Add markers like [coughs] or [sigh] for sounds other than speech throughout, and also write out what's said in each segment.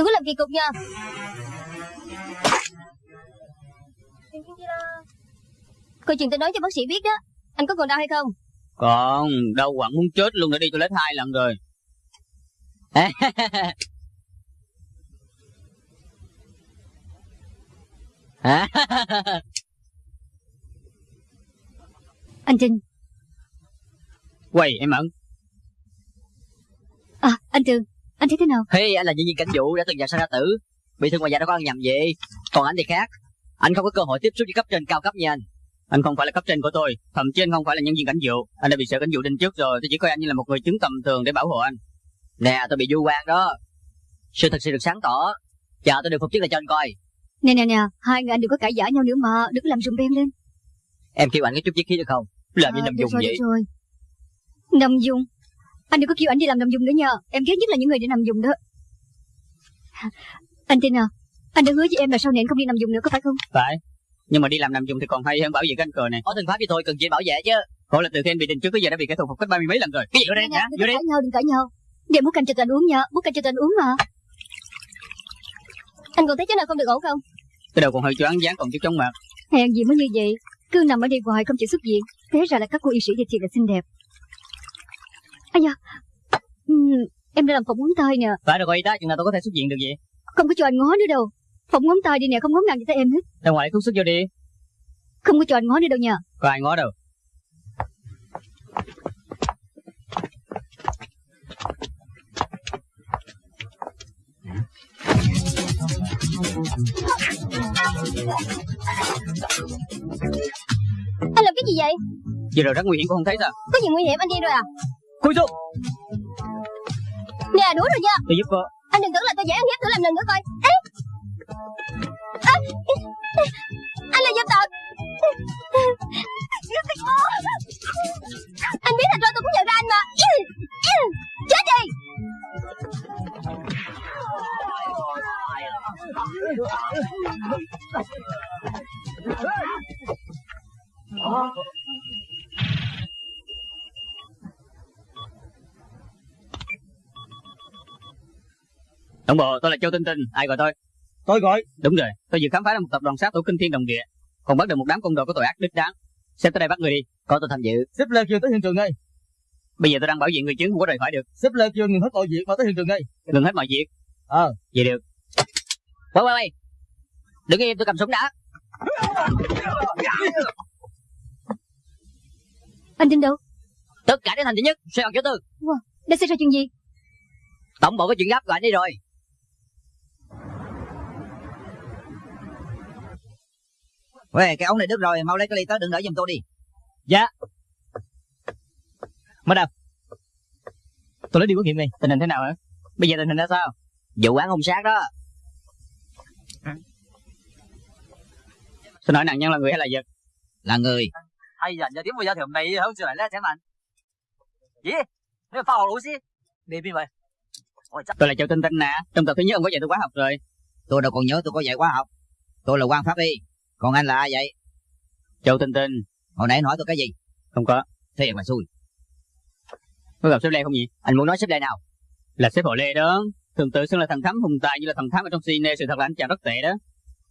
Đừng có làm kỳ cục nha. Câu chuyện tôi nói cho bác sĩ biết đó. Anh có còn đau hay không? Còn đau quặn muốn chết luôn đã đi toilet hai lần rồi. [laughs] Anh Trinh. Quay em ẩn. À anh Trường Anh thấy thế nào? Hey, anh là nhân viên cảnh vụ đã từng vào sang ra tử. Bị thương ngoài da đâu có ăn nhầm gì Còn anh thì khác. Anh không có cơ hội tiếp xúc với cấp trên cao cấp như anh. Anh không phải là cấp trên của tôi Thậm chí anh không phải là nhân viên cảnh vụ. Anh đã bị sở cảnh vụ đinh trước rồi Tôi chỉ coi anh như là một người chứng tầm thường để bảo hộ anh. Nè tôi bị du quan đó. Sự thật sự được sáng tỏ. Chờ tôi được phục chức lại cho anh coi. Nè nè nè Hai người anh đừng có cãi giả nhau nữa mà Đừng có làm rùng beng lên. Em kêu anh có chút chiếc khí được không? Làm như À, nằm dùng vậy. rồi. Nằm dùng Anh đừng có kêu anh đi làm nằm dùng nữa nha. Em ghét nhất là những người đi nằm dùng đó. Anh tin à Anh đã hứa với em là sau này anh không đi nằm dùng nữa có phải không? Phải. Nhưng mà đi làm nằm dùng thì còn hay hơn bảo vệ cái anh cờ này. Có thân pháp với tôi cần gì bảo vệ chứ. Khổ là từ khi anh bị đinh trước tới giờ đã bị kẻ thù phục kích ba mươi mấy lần rồi. Cái gì vô đây Nè, hả? Đừng Vô đây cãi nhau đừng cãi nhau. Để bút canh cho anh uống nha Bút canh cho anh uống mà. Anh còn thấy chỗ nào không được ổn không? Cái đầu còn hơi choáng dáng còn chút chóng mặt. Hèn gì mới như vậy. Cứ nằm ở đây hoài không chịu xuất viện Thế ra là các cô y sĩ thì thiệt là xinh đẹp Da. Ừm, Em đã làm phỏng ngón tay nè. Phải rồi y tá chừng nào tôi có thể xuất viện được vậy? Không có cho anh ngó nữa đâu. Phỏng ngón tay đi nè không ngó ngàng gì tới em hết. Ra ngoài thuốc sức vô đi. Không có cho anh ngó nữa đâu nha. Có ai ngó đâu. Anh làm cái gì vậy? Vừa rồi rất nguy hiểm cũng không thấy sao? Có gì nguy hiểm? Anh đi rồi à Cúi xuống Nè đuổi rồi nha. Tôi giúp cô Anh đừng tưởng là tôi dễ ăn hiếp thử làm lần nữa coi. Ê! À! Anh là dâm tặc Anh biết thật rồi tôi cũng nhận ra anh mà. Chết đi Tổng bộ tôi là Châu Tinh Tinh Ai gọi tôi? Tôi gọi. Đúng rồi Tôi vừa khám phá ra một tập đoàn sát thủ kinh thiên đồng địa Còn bắt được một đám côn đồ có tội ác đích đáng. Xếp tới đây bắt người đi Có tôi tham dự. Xếp Lê kêu tới hiện trường ngay. Bây giờ tôi đang bảo vệ người chứng không có rời khỏi được. Xếp Lê kêu ngừng hết mọi việc mà tới hiện trường ngay. Ngừng hết mọi việc? Ờ. Vậy được. Quay quay quay. Đừng im tôi cầm súng đã. Anh tin đâu? Tất cả đến thành thứ nhất Xoay bằng chỗ tư. Đã xảy ra chuyện gì? Tổng bộ có chuyện gấp gọi anh đi rồi Uầy, cái ống này đứt rồi, mau lấy cái ly tới đừng đỡ giùm tôi đi. Dạ. Mới đâu? Tôi lấy đi quốc nghiệm này, tình hình thế nào hả? Bây giờ tình hình ra sao? Vụ án hung sát đó. À. Xin hỏi nạn nhân là người hay là vật? Là người. Hay dần giờ tiếng bây giờ thì hôm nay không chưa lại lấy chẳng mạnh. Gì? Nếu phao lũ xí. Đi bên vậy. Tôi là Châu Tinh Tinh nè, trong tập thứ nhất ông có dạy tôi quá học rồi. Tôi đâu còn nhớ tôi có dạy quá học. Tôi là quan pháp y. Còn anh là ai vậy? Châu Tinh Tinh Hồi nãy anh hỏi tôi cái gì? Không có Thiệt là xui. Có gặp sếp Lê không nhỉ Anh muốn nói xếp đây nào? Là sếp Hồ Lê đó Thường tự xưng là thần thám hùng tài như là thần thám ở trong cine Sự thật là anh chàng rất tệ đó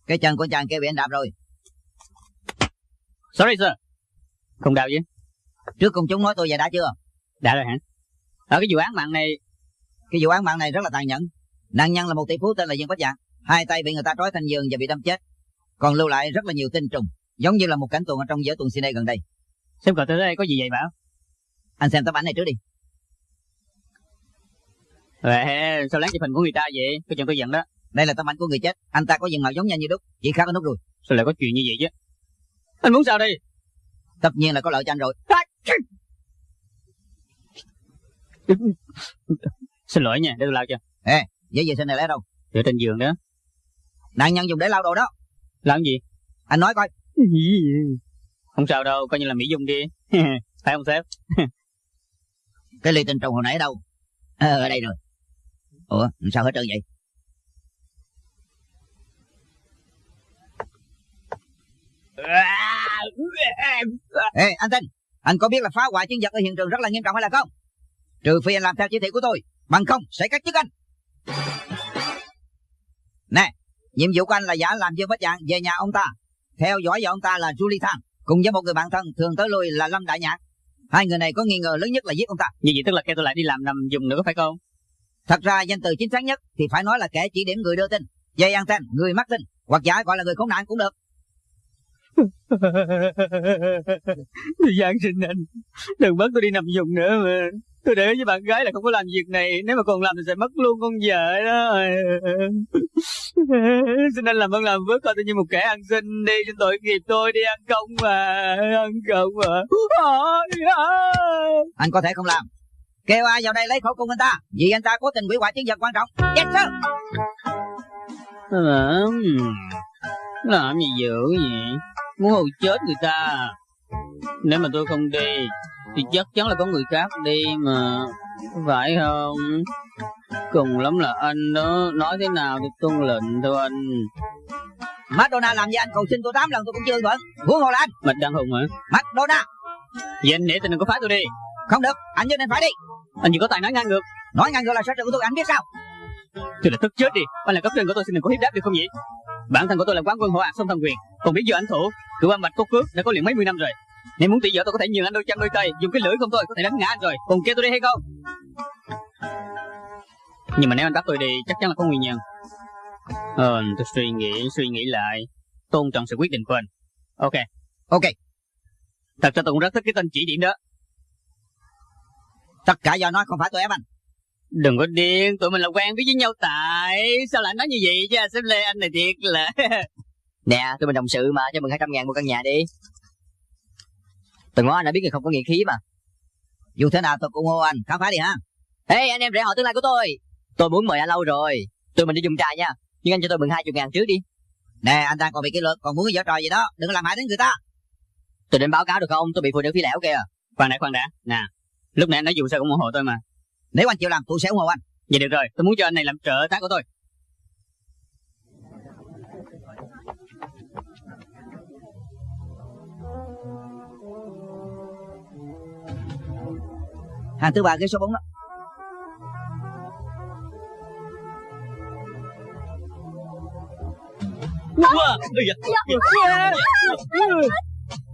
Cái chân của chàng kia bị anh đạp rồi. Sorry sir Không đau chứ Trước công chúng nói tôi vậy đã chưa? Đã rồi hả Ở cái vụ án mạng này Cái vụ án mạng này rất là tàn nhẫn. Nạn nhân là một tỷ phú tên là Dương Bách Dạng. Hai tay bị người ta trói thành giường và bị đâm chết. Còn lưu lại rất là nhiều tinh trùng. Giống như là một cảnh tuần ở trong giới tuần cine gần đây. Gọi tôi tới đây có gì vậy bảo Anh xem tấm ảnh này trước đi. Ê, sao lén chụp hình của người ta vậy Có chừng tôi giận đó Đây là tấm ảnh của người chết. Anh ta có diện mạo giống như anh như đúc. Chỉ khác ở nút rồi. Sao lại có chuyện như vậy chứ Anh muốn sao đây Tất nhiên là có lợi cho anh rồi. Xin lỗi nha để tôi lao cho Giấy vệ sinh này lấy đâu? Để trên giường đó Nạn nhân dùng để lau đồ đó. Làm gì Anh nói coi. Không sao đâu coi như là Mỹ Dung đi [laughs] Phải không sếp [laughs] Cái ly tinh trùng hồi nãy ở đâu? Ờ, ở đây rồi. Ủa, sao hết trơn vậy? Ê, anh Tinh, anh có biết là phá hoại chứng vật ở hiện trường rất là nghiêm trọng hay là không? Trừ phi anh làm theo chỉ thị của tôi, bằng không sẽ cắt chức anh. Nhiệm vụ của anh là giả làm Dương Bách Dạng về nhà ông ta. Theo dõi vợ ông ta là Julie Thang. Cùng với một người bạn thân thường tới lui là Lâm Đại Nhạc. Hai người này có nghi ngờ lớn nhất là giết ông ta. Như vậy tức là kêu tôi lại đi làm nằm dùng nữa phải không? Thật ra danh từ chính xác nhất thì phải nói là kẻ chỉ điểm người đưa tin. Dây anten, người mắc tin. Hoặc giả gọi là người khốn nạn cũng được. Giang xin anh Đừng bắt tôi đi nằm dùng nữa mà Tôi để với bạn gái là không có làm việc này Nếu mà còn làm thì sẽ mất luôn con vợ đó [laughs] Xin anh làm ơn làm với coi tôi như một kẻ ăn xin đi Xin tội nghiệp tôi đi ăn công mà Ăn công mà Anh có thể không làm. Kêu ai vào đây lấy khẩu cung anh ta. Vì anh ta cố tình hủy hoại chứng vật quan trọng. Yes sir. Làm Làm gì dữ vậy Muốn hù chết người ta. Nếu mà tôi không đi Thì chắc chắn là có người khác đi mà. Phải không? Cùng lắm là anh đó. Nói thế nào thì tuân lệnh thôi anh. McDonald làm gì anh? Cầu xin tôi 8 lần tôi cũng chưa bận. Huống hồ là anh. Mạch Đăng Hùng hả? McDonald. Vậy anh nể tình đừng có phá tôi đi. Không được. Anh nhất định phải đi. Anh chỉ có tài nói ngang ngược. Nói ngang ngược là sở trường của tôi anh biết sao. Tôi là tức chết đi. Anh là cấp trên của tôi xin đừng có hiếp đáp được không vậy? Bản thân của tôi là quán quân hộ ạc sông thần quyền. Còn biết giờ anh thủ Cựu âm bạch có cước đã có liền mấy mươi năm rồi. Nếu muốn tỷ vợ tôi có thể nhường anh đôi chân đôi tay Dùng cái lưỡi không thôi có thể đánh ngã anh rồi. Còn kêu tôi đi hay không? Nhưng mà nếu anh bắt tôi đi chắc chắn là có nguyên nhân. Ờ tôi suy nghĩ suy nghĩ lại. Tôn trọng sự quyết định của anh. Ok Ok. Thật ra tôi cũng rất thích cái tên chỉ điểm đó. Tất cả do nói không phải tôi ép anh. Đừng có điên, tụi mình là quen biết với nhau tại. Sao lại nói như vậy chứ? Sếp Lê anh này thiệt là [laughs] Nè, tụi mình đồng sự mà, cho mừng 200 ngàn mua căn nhà đi. Từng ngó anh đã biết người không có nghĩa khí mà. Dù thế nào tôi cũng hô anh. Khám phá đi ha. Ê, anh em rể họ tương lai của tôi. Tôi muốn mời anh lâu rồi. Tụi mình đi dùng trà nha. Nhưng anh cho tôi mừng 20 ngàn trước đi. Nè anh ta còn bị kỷ luật còn muốn giở trò gì đó. Đừng có làm hại đến người ta. Tôi định báo cáo được không? Tôi bị phụ nữ phi lẻo kìa. Khoan đã khoan đã Nè Lúc nãy anh nói dù sao cũng ủng hộ tôi mà Nếu anh chịu làm tôi sẽ ủng hộ anh. Vậy được rồi Tôi muốn cho anh này làm trợ tá của tôi Hàng thứ ba ghế số 4 đó.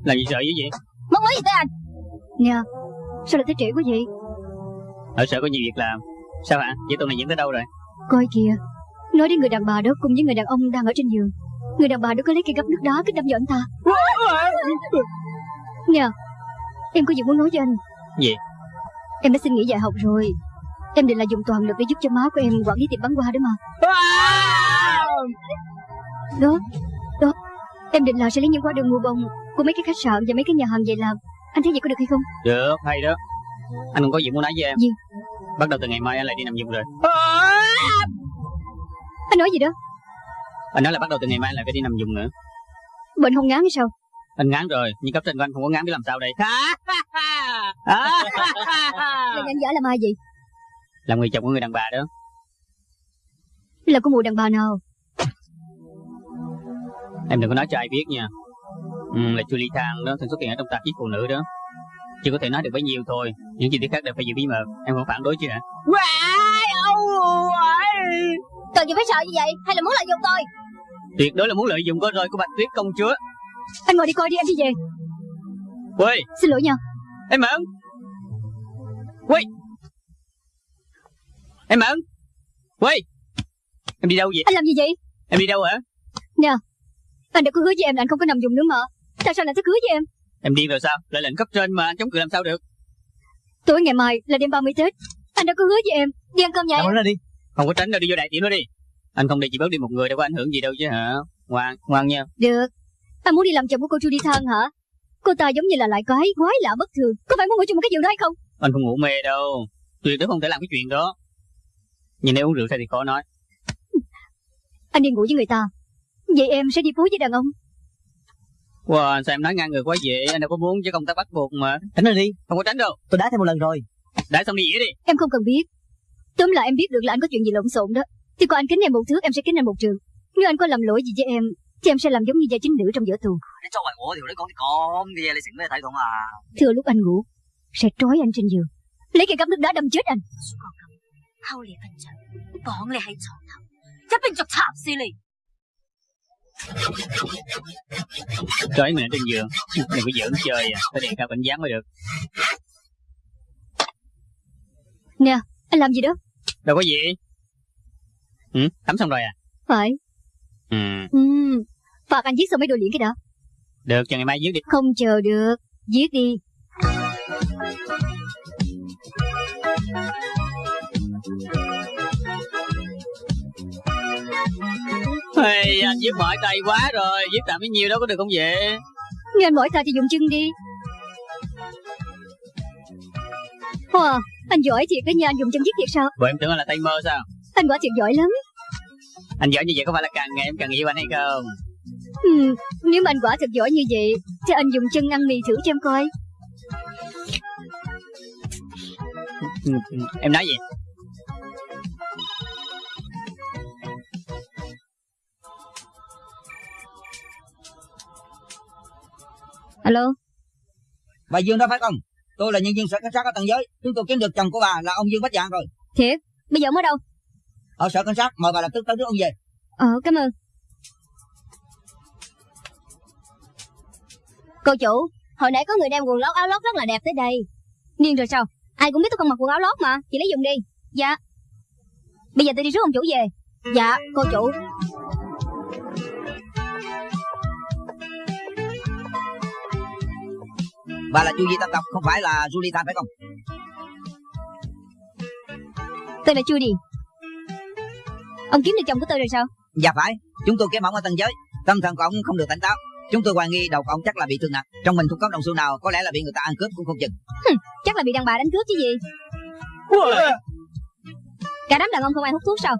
Làm gì sợ dữ vậy? Mất mới gì tới anh. Nè Sao lại tới trễ quá vậy? Ở sở có nhiều việc làm. Sao hả? Vậy tuần này diễn tới đâu rồi? Coi kìa. Nói đến người đàn bà đó cùng với người đàn ông đang ở trên giường. Người đàn bà đó có lấy cây gấp nước đá kích đâm vào anh ta. Nè Em có gì muốn nói với anh? Gì Em đã xin nghỉ dạy học rồi. Em định là dùng toàn lực để giúp cho má của em quản lý tiệm bán hoa đó mà. Đó Đó. Em định là sẽ lấy những hóa đơn mua bông Của mấy cái khách sạn và mấy cái nhà hàng về làm. Anh thấy vậy có được hay không? Được hay đó. Anh còn có gì muốn nói với em. Gì? Bắt đầu từ ngày mai anh lại đi nằm dùng rồi. Anh nói gì đó? Anh nói là bắt đầu từ ngày mai anh lại phải đi nằm dùng nữa. Bệnh không ngán hay sao? Anh ngán rồi Nhưng cấp trên của anh không có ngán biết làm sao đây [laughs] Là anh giả làm ai vậy? Làm người chồng của người đàn bà đó. Là của mụ đàn bà nào? Em đừng có nói cho ai biết nha. Ừ, Là Julie Thang đó thường xuất hiện ở trong tạp chí phụ nữ đó. Chỉ có thể nói được bấy nhiêu thôi. Những chi tiết khác đều phải giữ bí mật. Em không phản đối chứ hả? Cần gì phải sợ như vậy Hay là muốn lợi dụng tôi? Tuyệt đối là muốn lợi dụng có roi của Bạch Tuyết công chúa. Anh ngồi đi coi đi em đi về. Quê! Xin lỗi nha Em Mẫn Quê Em Mẫn Quê Em đi đâu vậy? Anh làm gì vậy? Em đi đâu hả? Anh đã có hứa với em là anh không có nằm dùng nữa mà. Tại sao lại thức hứa với em? Em điên rồi sao? Lại lệnh cấp trên mà anh chống cự làm sao được? Tối ngày mai là đêm 30 Tết. Anh đã có hứa với em. Đi ăn cơm nhà em. Làm ra đi. Không có tránh đâu đi vô đại tiệm đó đi. Anh không đi chỉ bớt đi một người đâu có ảnh hưởng gì đâu chứ hả? Ngoan ngoan nha. Được. Anh muốn đi làm chồng của cô Judy Thang hả Cô ta giống như là lại quái quái lạ bất thường. Có phải muốn ngủ chung một cái giường đó hay không? Anh không ngủ mê đâu. Tuyệt đối không thể làm cái chuyện đó. Nhưng nếu uống rượu say thì khó nói. Anh đi ngủ với người ta. Vậy em sẽ đi phố với đàn ông. Wow, sao em nói ngang ngược quá vậy? Anh đâu có muốn chứ công tác bắt buộc mà. Tránh đi. Không có tránh đâu. Tôi đá thêm một lần rồi. Đã xong đi dĩa đi. Em không cần biết. Tóm lại em biết được là anh có chuyện gì lộn xộn đó. Thì còn anh kính em một thước em sẽ kính anh một trường. Nếu anh có làm lỗi gì với em Chứ em sẽ làm giống như gia chính nữ trong giữa tuần Thưa lúc anh ngủ Sẽ trói anh trên giường. Lấy cây cắm nước đá đâm chết anh. Trói mẹ trên giường. Đừng có giỡn chơi à. Phải đề cao cảnh giác mới được. Nè anh làm gì đó? Đâu có gì. Ừ, Tắm xong rồi à? Phải. Ừ. Ừ. Phạt anh viết xong mấy đồ luyện cái đó. Được cho ngày mai viết đi. Không chờ được Viết đi. Hey, Anh viết mỏi tay quá rồi Viết tạm bấy nhiêu đó có được không vậy? Nghe anh mỏi tay thì dùng chân đi. Wow, anh giỏi thiệt đó nha, anh dùng chân viết thiệt sao? Bộ em tưởng anh là tay mơ sao? Anh quả thiệt giỏi lắm Anh giỏi như vậy có phải là càng ngày em càng yêu anh hay không ừ, Nếu mà anh quả thật giỏi như vậy Thì anh dùng chân ăn mì thử cho em coi Em nói gì Alo Bà Dương đó phải không? Tôi là nhân viên sở cảnh sát ở tầng giới. Chúng tôi kiếm được chồng của bà là ông Dương Bách Dạng rồi. Thiệt, bây giờ ở đâu? Ở sở cảnh sát, mời bà lập tức tới trước ông về. Ờ, cảm ơn. Cô chủ, hồi nãy có người đem quần lót áo lót rất là đẹp tới đây. Niên rồi sao? Ai cũng biết tôi không mặc quần áo lót mà Chị lấy dùng đi. Dạ. Bây giờ tôi đi rước ông chủ về. Dạ, cô chủ. Bà là Chu Di Tâm Tộc, không phải là Julie Tan phải không? Tôi là Chu Đi Ông kiếm được chồng của tôi rồi sao? Dạ phải, chúng tôi kiếm ông ở tầng giới. Tâm thần của ông không được tỉnh táo. Chúng tôi hoài nghi đầu của ông chắc là bị thương nặng. Trong mình không có đồng xu nào, có lẽ là bị người ta ăn cướp cũng không chừng. Chắc là bị đàn bà đánh cướp chứ gì Cả đám đàn ông không ai hút thuốc sao?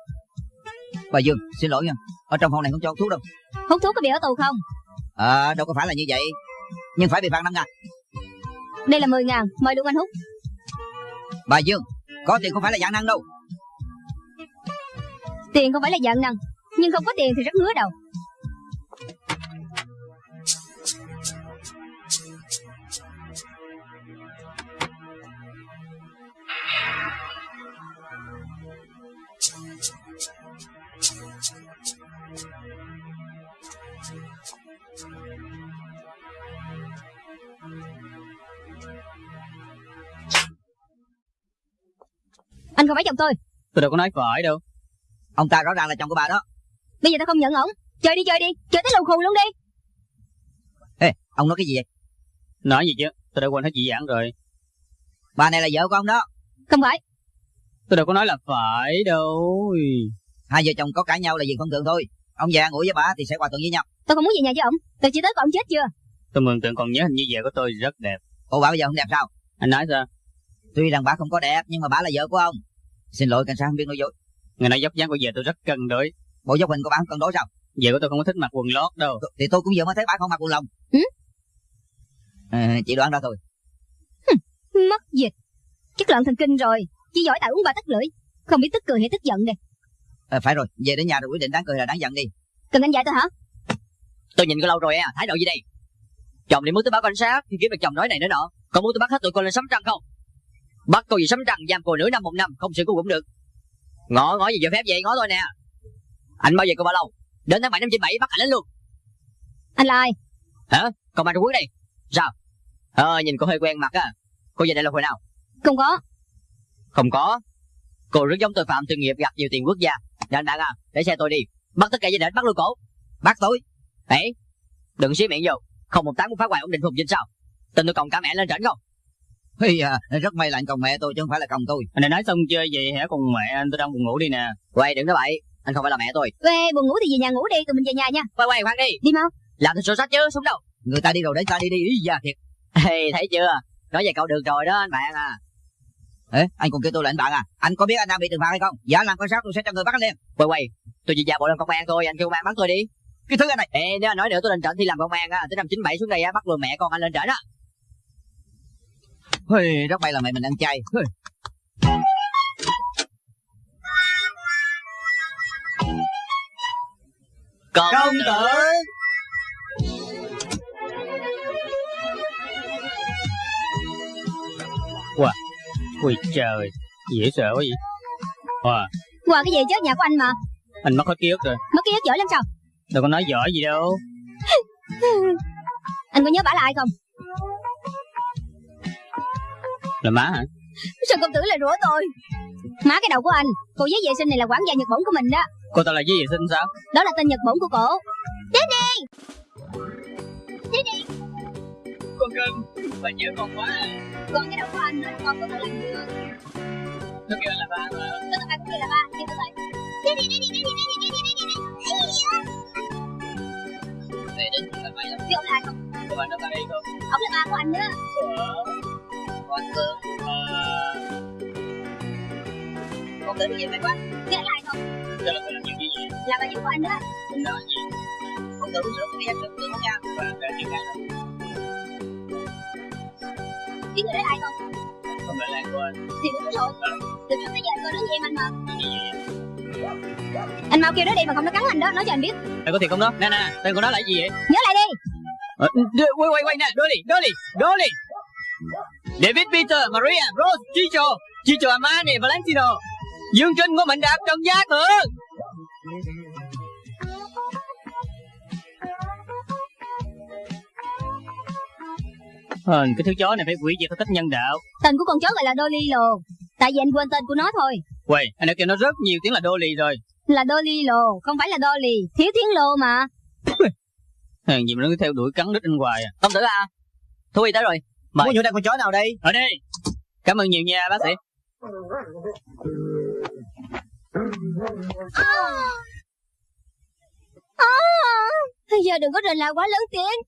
Bà Dương, xin lỗi nha. Ở trong phòng này không cho hút thuốc đâu. Hút thuốc có bị ở tù không? Ờ, đâu có phải là như vậy. Nhưng phải bị phạt năm ngàn. Đây là 10 ngàn, mời luôn anh hút Bà Dương, có tiền không phải là dạng năng đâu. Tiền không phải là dạng năng Nhưng không có tiền thì rất ngứa đầu. Anh không phải chồng tôi. Tôi đâu có nói phải đâu. Ông ta rõ ràng là chồng của bà đó. Bây giờ tôi không nhận ổng Chơi đi chơi đi Chơi tới lầu khù luôn đi Ê, ông nói cái gì vậy? Nói gì chứ Tôi đã quên hết dị giảng rồi Bà này là vợ của ông đó. Không phải Tôi đâu có nói là phải đâu Hai vợ chồng có cãi nhau là việc thông thường thôi. Ông già ngủ với bà thì sẽ hòa thuận với nhau. Tôi không muốn về nhà với ổng Tôi chỉ tới coi ổng chết chưa Tôi mường tượng còn nhớ hình như vợ của tôi rất đẹp Ủa bà bây giờ không đẹp sao? Anh nói sao Tuy rằng bà không có đẹp nhưng mà bà là vợ của ông. Xin lỗi cảnh sát không biết nói dối. Ngày nói dốc dáng của vợ tôi rất cân đối Bộ dốc hình của bà không cân đối sao? Vợ của tôi không có thích mặc quần lót đâu Thì tôi cũng vừa mới thấy bà không mặc quần lông. Ừ? À, chị đoán ra thôi. Mất dịch Chất loạn thần kinh rồi Chỉ giỏi tại uống ba tắt lưỡi Không biết tức cười hay tức giận đây À, phải rồi, về đến nhà rồi quyết định đáng cười là đáng giận đi. Cần anh dạy tôi hả Tôi nhìn cô lâu rồi à, thái độ gì đây? Chồng đi muốn tôi báo cảnh sát thì kiếm được chồng nói này nữa nọ. Còn muốn tôi bắt hết tụi cô lên sấm trăng không? Bắt cô gì sấm trăng giam cô nửa năm một năm không xử cô cũng được. Ngõ ngõ gì giờ phép vậy ngõ tôi nè. Anh bao giờ cô bao lâu? Đến tháng 7 năm 97 bắt anh lên luôn. Anh là ai Hả? Còn bà Trung Quốc đây. Sao? Ờ, nhìn cô hơi quen mặt á. Cô về đây là hồi nào? Không có Không có. Cô rất giống tội phạm chuyên nghiệp gặp nhiều tiền quốc gia. Nè anh bạn à, để xe tôi đi. Bắt tất cả gia đình bắt luôn cổ. Bắt tôi. Ê, đừng xí miệng vô. Không một tám cũng phá hoại ổn định phùng dinh sao? Tin tôi còn cả mẹ lên trển không? Hi à, rất may là anh còng mẹ tôi chứ không phải là còng tôi. Anh này nói xong chơi vậy hả cùng mẹ anh tôi đang buồn ngủ đi nè Quay đừng nói bậy, anh không phải là mẹ tôi. Ê buồn ngủ thì về nhà ngủ đi Tụi mình về nhà nha Quay quay khoan đi, Đi mau làm tôi sổ sách chứ, xuống đâu. Người ta đi rồi đấy ta đi đi ý da thiệt. Ê, thấy chưa? Nói về cậu được rồi đó anh bạn à. Ê, anh còn kêu tôi là anh bạn à? Anh có biết anh đang bị trừng phạt hay không? Dạ làm con sát tôi sẽ cho người bắt anh liền. Quay quay, tôi chỉ giả bộ làm công an thôi, anh kêu công an bắt tôi đi. Cái thứ này. Ê, nếu anh nói nữa tôi lên trển thì làm công an á, tới năm 97 xuống đây á, bắt luôn mẹ con anh lên trển á. Hi, rất may là mẹ mình ăn chay. Hi. Công tử. Ui trời Dễ sợ quá vậy. Wow Qua cái gì chứ nhà của anh mà? Anh mất hết ký ức rồi. Mất ký ức giỏi lắm sao? Đâu có nói giỏi gì đâu. [laughs] Anh có nhớ bả là ai không Là má hả? Sao công tử lại rủa tôi. Má cái đầu của anh Cô giấy vệ sinh này là quản gia Nhật Bổn của mình đó. Cô ta là gì vệ sinh sao? Đó là tên Nhật Bổn của cổ. Con cưng Bà nhớ con quá. Còn cái đầu của anh nữa Con có thể làm được Nó kêu là ba mà. Tôi tất cả cũng như là ba Nhưng tôi phải Daddy, daddy, daddy, daddy, daddy, daddy, daddy. Đây đến là mày lắm Chứ ông là không Cô bạn nó ba đi không Ông là ba của anh nữa Con cưng Con tưởng gì mày quá? Là ai không? Đây là làm chuyện gì vậy? Là bà chú của anh nữa Không nói gì? Con tưởng sửa cái em sửa không nha. Bà kể chuyện này Biết người đó là ai không? Không phải là của anh? Thì đúng rồi. Từ trước tới giờ tôi đứng với em anh mà? Gì Anh mau kêu nó đi mà không nó cắn anh đó. Nói cho anh biết. Mày có thiệt không đó? Nè nè Tên của nó là gì vậy? Nhớ lại đi. Ờ, Quay quay quay nè. Dolly Dolly Dolly David Peter Maria Rose Chicho Chicho Amani Valentino. Dương Trinh Ngô Mạnh Đạt Trần Gia Thượng Hờn, cái thứ chó này phải quỷ diệt theo cách nhân đạo. Tên của con chó gọi là Dolly Lồ Tại vì anh quên tên của nó thôi. Quầy, anh đã kêu nó rất nhiều tiếng là Dolly rồi. Là Dolly Lồ Không phải là Dolly. Thiếu tiếng lô mà. Hèn gì mà nó cứ theo đuổi cắn đít anh hoài à. Công tử à? Thú y tới rồi Mời. Muốn nhổ ra con chó nào đây? Ở đây. Cảm ơn nhiều nha bác sĩ. À, Bây giờ đừng có rình la quá lớn tiếng.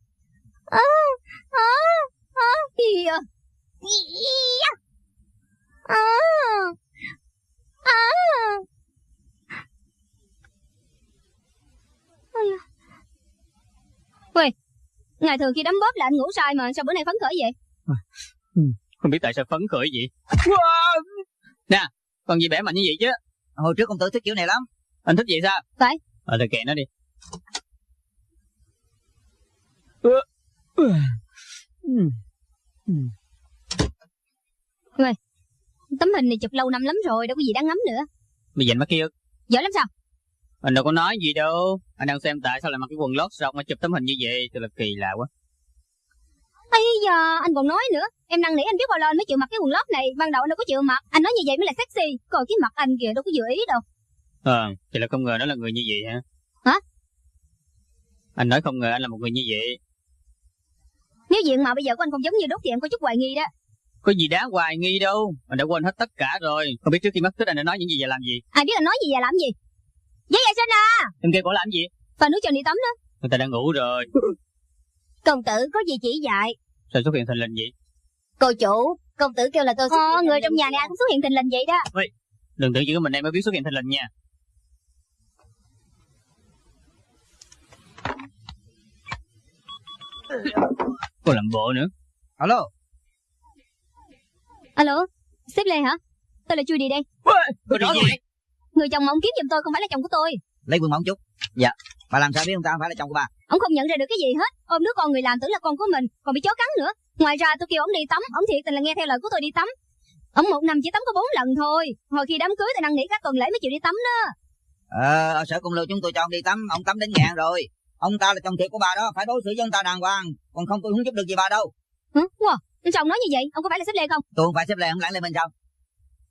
À, à, à, gì à? À, à. 喂, ngày thường khi đấm bóp là anh ngủ sai mà sao bữa nay phấn khởi vậy? Không biết tại sao phấn khởi vậy? Wow. Nè Còn gì bẻ mạnh như vậy chứ. Hồi trước công tử thích kiểu này lắm. Anh thích vậy sao? Phải. Ờ thì kệ nó đi. Tấm hình này chụp lâu năm lắm rồi, đâu có gì đáng ngắm nữa. Mày dành mắt kia. Giỏi lắm sao? Anh đâu có nói gì đâu. Anh đang xem tại sao lại mặc cái quần lót xong mà chụp tấm hình như vậy. Thật là kỳ lạ quá Ây da, anh còn nói nữa. Em năn nỉ anh biết bao lâu anh mới chịu mặc cái quần lót này. Ban đầu anh đâu có chịu mặc. Anh nói như vậy mới là sexy. Còn cái mặt anh kìa đâu có vừa ý đâu. Ờ Thì là không ngờ nó là người như vậy hả Hả? Anh nói không ngờ anh là một người như vậy Nếu diện mạo bây giờ của anh không giống như đốt thì em có chút hoài nghi đó. Có gì đáng hoài nghi đâu Anh đã quên hết tất cả rồi Không biết trước khi mất tích anh đã nói những gì và làm gì Ai biết anh nói gì và làm gì? Giấy vệ sinh à! Em kêu cổ làm gì Và nước cho đi tắm đó. Người ta đã ngủ rồi [laughs] Công tử có gì chỉ dạy? Sao xuất hiện thình lình vậy? Cô chủ, công tử kêu là tôi xuất Ờ, người trong nhà này ai cũng xuất hiện thình lình vậy đó. Đừng tưởng chỉ có mình em mới biết xuất hiện thình lình nha. Cô làm bộ nữa. Alo. Alo, sếp Lê hả? Tôi là Chui đi đây. Chuyện gì Người chồng mà ông kiếm giùm tôi không phải là chồng của tôi. Lấy quần mỏng chút. Dạ Bà làm sao biết ông ta không phải là chồng của bà Ông không nhận ra được cái gì hết. Ôm đứa con người làm tưởng là con của mình, còn bị chó cắn nữa. Ngoài ra tôi kêu ông đi tắm, ông thiệt tình là nghe theo lời của tôi đi tắm. Ông một năm chỉ tắm có bốn lần thôi. Hồi khi đám cưới tôi năn nỉ các tuần lễ mới chịu đi tắm đó. Ờ ở sở công lưu chúng tôi cho ông đi tắm Ông tắm đến ngàn rồi Ông ta là chồng thiệt của bà đó Phải đối xử với ông ta đàng hoàng Còn không tôi không giúp được gì bà đâu Hả? Wow, sao ông nói như vậy? Ông có phải là sếp Lê không? Tôi không phải xếp lệ ông lãng lên bên sao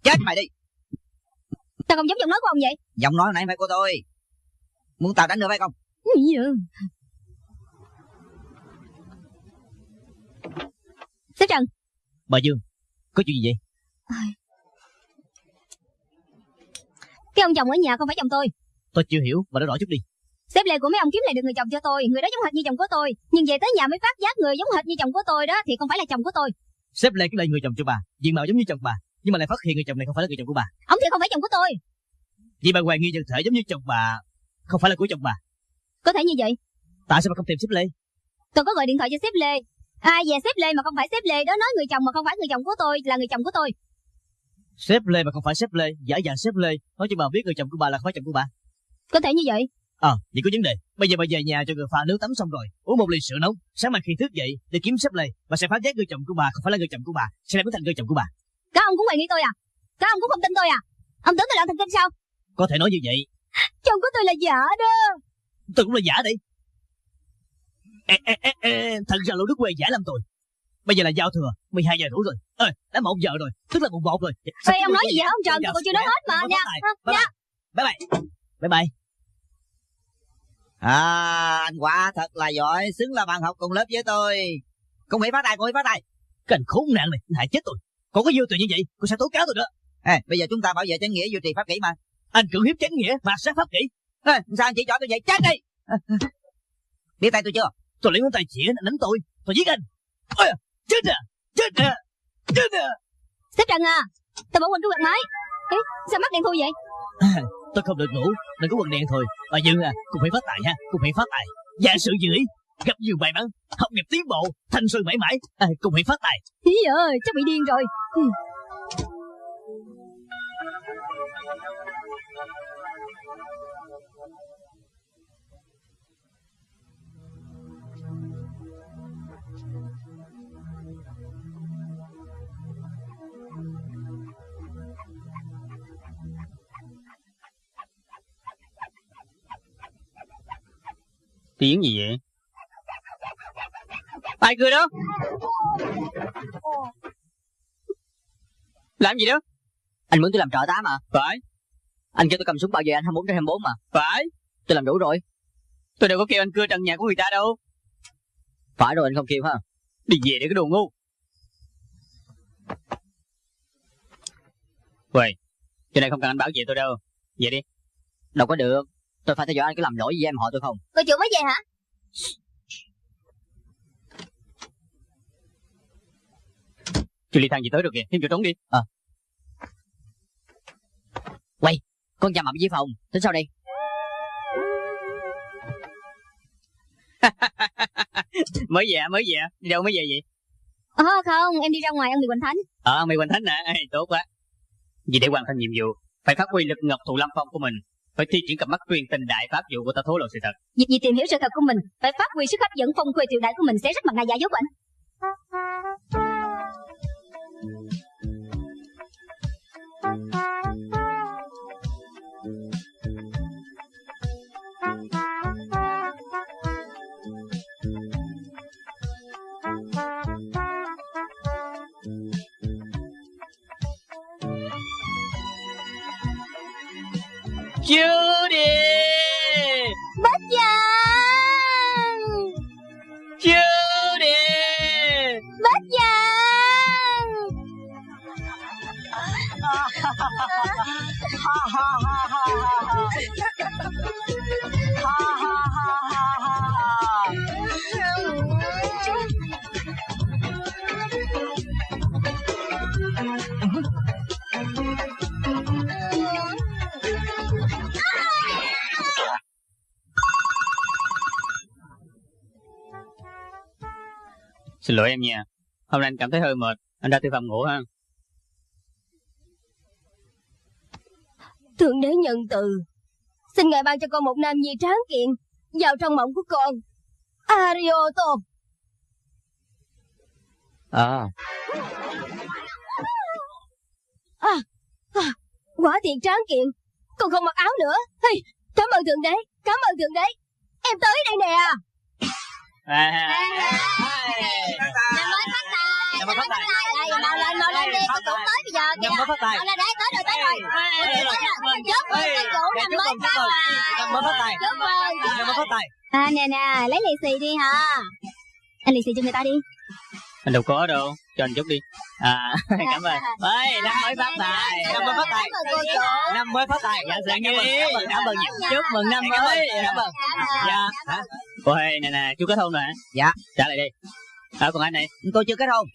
Chết mày đi Sao không giống giọng nói của ông vậy? Giọng nói nãy phải của tôi Muốn tao đánh nữa phải không Cái Sếp Trần, Bà Dương Có chuyện gì vậy cái ông chồng ở nhà không phải chồng tôi. Tôi chưa hiểu Bà nói rõ chút đi Sếp Lê của mấy ông kiếm lại được người chồng cho tôi. Người đó giống hệt như chồng của tôi. Nhưng về tới nhà mới phát giác người giống hệt như chồng của tôi đó thì không phải là chồng của tôi. Sếp Lê cái lại người chồng cho bà Diện mạo giống như chồng bà Nhưng mà lại phát hiện người chồng này không phải là người chồng của bà Ông thì không phải chồng của tôi. Vì bà hoài nghi nhân thể giống như chồng bà Không phải là của chồng bà Có thể như vậy. Tại sao bà không tìm sếp Lê Tôi có gọi điện thoại cho sếp Lê. Ai về sếp Lê mà không phải sếp Lê đó nói người chồng mà không phải người chồng của tôi là người chồng của tôi. Sếp Lê mà không phải sếp Lê Giả dạng sếp Lê Nói cho bà biết người chồng của bà là không phải chồng của bà Có thể như vậy. Ờ vậy có vấn đề Bây giờ bà về nhà cho người pha nước tắm xong rồi Uống một ly sữa nóng Sáng mai khi thức dậy Để kiếm sếp Lê Bà sẽ phát giác người chồng của bà không phải là người chồng của bà Sẽ lại biến thành người chồng của bà Các ông cũng hoài nghi tôi à? Các ông cũng không tin tôi à? Ông tưởng tôi loạn thần kinh sao? Có thể nói như vậy Chồng của tôi là giả đó. Tôi cũng là giả đi ê, ê, ê, ê, Thật ra lũ đức quê giả làm tôi Bây giờ là giao thừa 12 giờ đủ rồi Ê, đã 1 giờ rồi Tức là mùng 1 rồi Ê, ông nói gì vậy ông Trần? Tôi còn chưa nói hết mà nha. Bye Nha. bye Bye bye Bye bye À, anh quả thật là giỏi, xứng là bạn học cùng lớp với tôi. Cùng Mỹ phát tài, cùng Mỹ phát tài. Anh khốn nạn này, hại chết tôi Còn có yêu tiền như vậy, cô sẽ tố cáo tôi đó Ê, bây giờ chúng ta bảo vệ chánh nghĩa duy trì pháp kỷ mà. Anh cưỡng hiếp chánh nghĩa, mà sát pháp kỹ Ê, sao anh chỉ chọn tôi vậy? Chết đi! [laughs] Biết tay tôi chưa? Tôi lấy ngón tay chỉ anh đánh tôi Tôi giết anh Ôi, Chết à, chết à, chết à Sếp Trần à, tôi bỏ quên cái quạt máy. Ê, sao mắt đen thui vậy? Tôi không được ngủ, nên có quần đen thôi À Dương à, cũng phải phát tài ha, cũng phải phát tài Dạ sự dự ý, gặp nhiều may mắn Học nghiệp tiến bộ, thanh xuân mãi mãi à, Cũng phải phát tài Ý ơi, chắc bị điên rồi. Ừ. Tiếng gì vậy? Ai cười đó? Làm gì đó? Anh muốn tôi làm trợ tá mà Phải, Anh kêu tôi cầm súng bảo vệ anh 24 trên 24 mà phải. Tôi làm đủ rồi Tôi đâu có kêu anh cưa trần nhà của người ta đâu. Phải rồi anh không kêu ha Đi về để cái đồ ngu. Vậy, chỗ này không cần anh bảo vệ tôi đâu. Về đi. Đâu có được Tôi phải theo dõi anh có làm lỗi gì em họ tôi không Cô chủ mới về hả? Chưa ly thang gì tới được kìa, thêm chỗ trống đi. Con chào mập với phòng Tính sao đây [laughs] mới về, mới về. Đi đâu mới về vậy? Ờ không, em đi ra ngoài ăn mì Quỳnh Thánh. Ờ, mày Quỳnh Thánh? Ê, tốt quá. Vì để hoàn thành nhiệm vụ, phải phát huy lực ngọc thụ lâm phong của mình. Phải thi triển cặp mắt truyền tình đại pháp dụ của ta thố lộ sự thật. Việc gì tìm hiểu sự thật của mình, phải phát huy sức hấp dẫn phong quê triều đại của mình sẽ rất mặt ngài giả dối của anh. Chưa đi! Bách Giang! Chưa đi! Bách Giang! Xin lỗi em nha. Hôm nay anh cảm thấy hơi mệt. Anh ra tư phòng ngủ ha. Thượng đế nhân từ, xin ngài ban cho con một nam nhi tráng kiện vào trong mộng của con. Arioto, À quả thiệt tráng kiện, con không mặc áo nữa. Hey, cảm ơn thượng đế, cảm ơn thượng đế. Em tới đây nè. À, Năm mới phát tài, Năm mới phát tài. Đây, mau lên, mau lên đi, con cũng tới bây giờ kìa. Năm mới phát tài. Mau lên đấy, tới rồi, tới rồi. Tới rồi. Chúc mừng chủ năm mới phát tài. Mới phát tài. Chúc mừng, mới phát tài. À nè nè, lấy lì xì đi hả? Anh lì xì cho người ta đi. anh đâu có đâu. Cho anh chút đi. À, [laughs] cảm ơn. Ê, năm mới phát tài. Năm mới phát tài. Năm mới phát tài. Dạ, dạ, Cảm ơn, nghe. cảm ơn. Chúc mừng năm mới. Cảm ơn. Dạ. Hả? Ôi, nè nè, chú kết hôn rồi hả? Dạ. Trả lại đi. À, còn anh này, Tôi chưa kết hôn.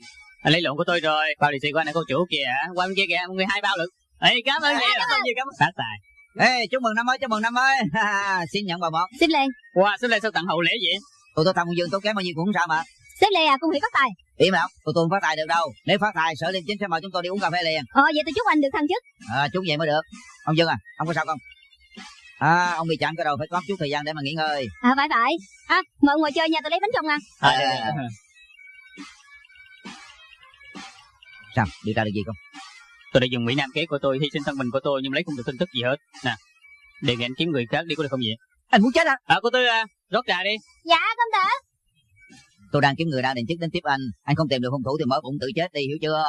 anh lấy lộn của tôi rồi. Bao lì xì của anh là cô chủ kìa. Qua bên kia kìa, một người hai bao lận. Ê, cảm ơn nhiều, cảm ơn nhiều, cảm ơn. Phát tài. Ê, chúc mừng năm mới, chúc mừng năm mới. [laughs] Xin nhận bà một. Xếp lên, Wow, số lên sao tặng hậu lễ vậy? Tụi tôi thằng Dương tốn kém bao nhiêu cũng không sao mà. Xếp lên à, cung hỷ phát tài. Im nào, tụi tôi không phát tài được đâu. Nếu phát tài, sở liêm chính sẽ mời chúng tôi đi uống cà phê liền. Ờ, vậy tôi chúc anh được thăng chức. À, chút vậy mới được. Ông Dương à, ông có sao không? À, ông bị chạm cái đầu phải có chút thời gian để mà nghỉ ngơi. À, phải phải. À, mời ngồi chơi nha, tôi lấy bánh trong ăn. À, sao, điều tra được gì không? Tôi đã dùng Mỹ Nam kế của tôi, hy sinh thân mình của tôi nhưng lấy không được tin tức gì hết. Nè, đề nghị anh kiếm người khác đi có được không vậy? Anh muốn chết à? À cô Tư à, rót trà đi. Dạ công tử Tôi đang kiếm người ra định chức đến tiếp anh. Anh không tìm được hung thủ thì mở bụng tự chết đi, hiểu chưa?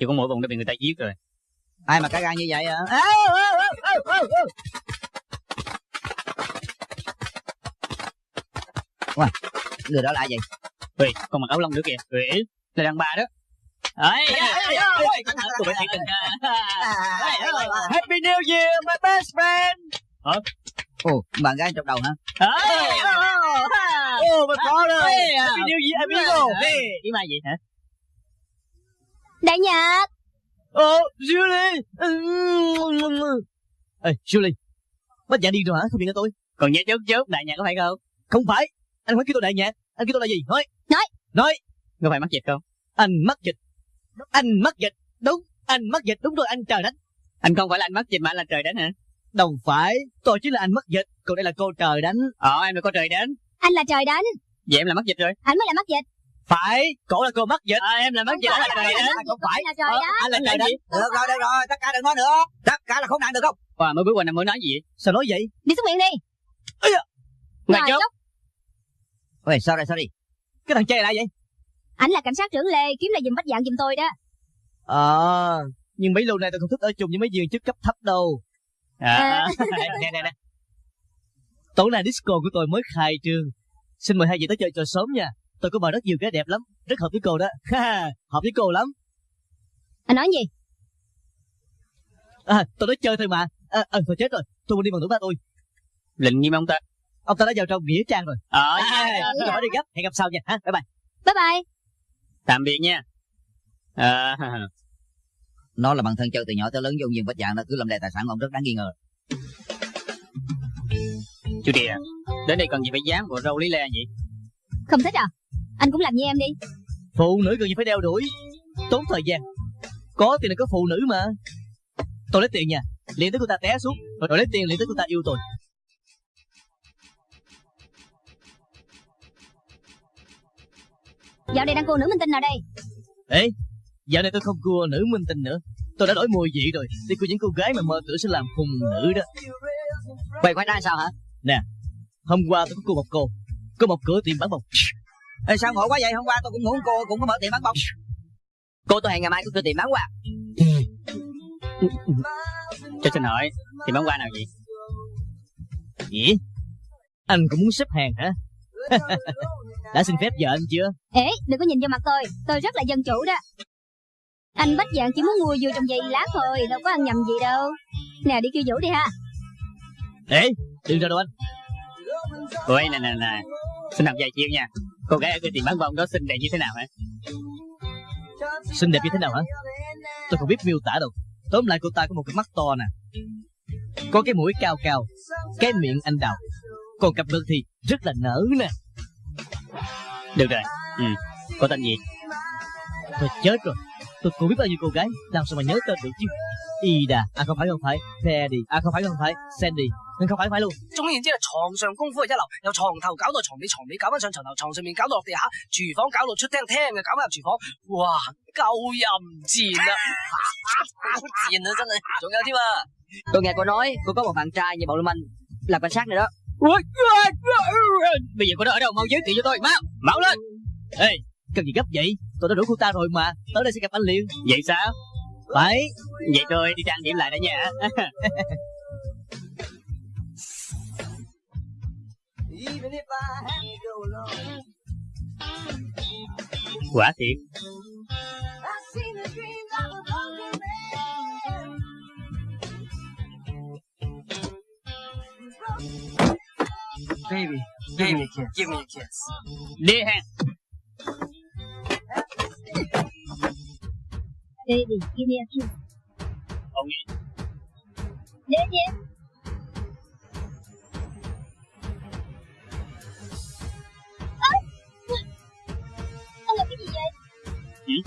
Chỉ có mỗi vùng đã bị người ta giết rồi. Ai mà cả gan như vậy à? Ê, ê, ê. Wow, người đó là ai vậy? Ui, con mặc áo lông nữa kìa. Ui, là đàn bà đó. Ấy, tình. Happy New Year, my best friend. Ồ, bạn gái trong đầu hả? Oh, my father. Hey, Happy New Year, amigo. Ý mai gì hả? Đại Nhật Oh, Julie. Ê, Julie. Bác giả đi rồi hả? Không điện cho tôi. Còn nhớ chớp chớp đại nhạc có phải không? Không phải. Anh phải kêu tôi đại nhạc. Anh kêu tôi là gì? Nói. Nói. Nói. Có phải mắc dịch không? Anh mắc dịch. Anh mắc dịch. Đúng. Anh mắc dịch. Đúng rồi, anh trời đánh. Anh không phải là anh mắc dịch mà anh là trời đánh hả? Đâu phải. Tôi chính là anh mắc dịch. Còn đây là cô trời đánh. Ờ, em là có trời đánh. Anh là trời đánh Vậy em là mắc dịch rồi. Anh mới là mắc dịch Phải. Cổ là cô mắc dịch. À, em là mắc dịch, Không anh là phải trời đánh. Không phải. Anh là trời Ờ, đánh Anh là trời đánh. Được rồi, được rồi, tất cả đừng nói nữa. Tất cả là khốn nạn được không? Wow, mới bước qua năm mới nói gì vậy? Sao nói vậy? Đi xuống miệng đi Ngày Rồi, chớp. chúc. Ôi, sorry, sorry. Cái thằng trai là vậy? Anh là cảnh sát trưởng Lê Kiếm là giùm bách dạng giùm tôi đó Ờ. nhưng mấy lâu nay tôi không thích ở chung với mấy viên chức cấp thấp đâu. À, nè nè nè. Tối nay disco của tôi mới khai trương. Xin mời hai vị tới chơi trò sớm nha. Tôi có mời rất nhiều cái đẹp lắm, rất hợp với cô đó. Ha, hợp với cô lắm. Anh nói gì À, tôi nói chơi thôi mà. À, à, thôi chết rồi. Tôi muốn đi bằng tuổi ba tôi. lệnh nghiêm ông ta. Ông ta đã vào trong nghĩa trang rồi. Ờ, À, tôi phải đi gấp. Hẹn gặp sau nha. Ha, bye bye. Bye bye tạm biệt nha. À, Nó là bạn thân chơi từ nhỏ tới lớn vô viên bách dạng nó cứ làm đề tài sản ông rất đáng nghi ngờ. chú Địa, đến đây cần gì phải dám bộ râu lý le vậy? Không thích à Anh cũng làm như em đi Phụ nữ cần gì phải đeo đuổi. Tốn thời gian. Có tiền là có phụ nữ mà. Tôi lấy tiền nha. Liền tới cô ta té xuống. Rồi, rồi lấy tiền liền tới cô ta yêu tôi. Dạo này đang cô nữ minh tinh nào đây Ê, dạo này tôi không cua nữ minh tinh nữa. Tôi đã đổi mùi vị rồi. Đi cua những cô gái mà mơ tưởng sẽ làm hùng nữ đó. Quay khoai ra sao hả? Hôm qua tôi có cua một cô. Có một cửa tiệm bán bông. Ê, sao ngộ quá vậy? Hôm qua tôi cũng ngủ cô cũng có mở tiệm bán bông. Cô tôi hẹn ngày mai tôi tiệm bán quà. Cho xin hỏi, thì bán qua nào vậy? Gì? Anh cũng muốn xếp hàng hả? [laughs] đã xin phép vợ anh chưa? Ê đừng có nhìn vô mặt tôi Tôi rất là dân chủ đó anh bách dạng chỉ muốn mua vừa trong giày lá thôi Đâu có ăn nhầm gì đâu Nè đi kêu Vũ đi ha Ê, đừng ra đâu anh. Ôi, nè nè nè, xin làm vài chiêu nha. Cô gái ở cái tiệm bán bông đó xinh đẹp như thế nào hả? Xinh đẹp như thế nào hả? Tôi không biết miêu tả đâu. Tóm lại cô ta có một cái mắt to nè. Có cái mũi cao cao. Cái miệng anh đào. Còn cặp lưng thì rất là nở nè. Được rồi, ừ. Cô tên gì? Tôi chết rồi Tôi cũng biết bao nhiêu cô gái. Làm sao mà nhớ tên được chứ? Ida. À không phải không phải. Teddy. À không phải không phải. Sandy. Nhưng không phải không phải luôn. 总言之系床上功夫系一流，由床头搞到床尾，床尾搞翻上床头，床上面搞到落地下，厨房搞到出厅，厅嘅搞翻入厨房，哇，够淫贱啊！好贱啊，真系！仲有添啊！ Tôi nghe [laughs] cô nói cô có một bạn trai như bộ Lưu Minh làm cảnh sát này đó. Bây giờ cô đó ở đâu? Mau giới thiệu cho tôi, mau, mau lên. Ê, cần gì gấp vậy? Tôi đã rủ cô ta rồi mà. Tới đây sẽ gặp anh liền. Vậy sao? Phải. Vậy tôi đi trang điểm lại đã nha. [laughs] Quả thiệt. Baby, give me a kiss. Give me a kiss. Đi ha. Baby give me a kiss Ông nghe. Đến đi Anh làm cái gì vậy? Hiểu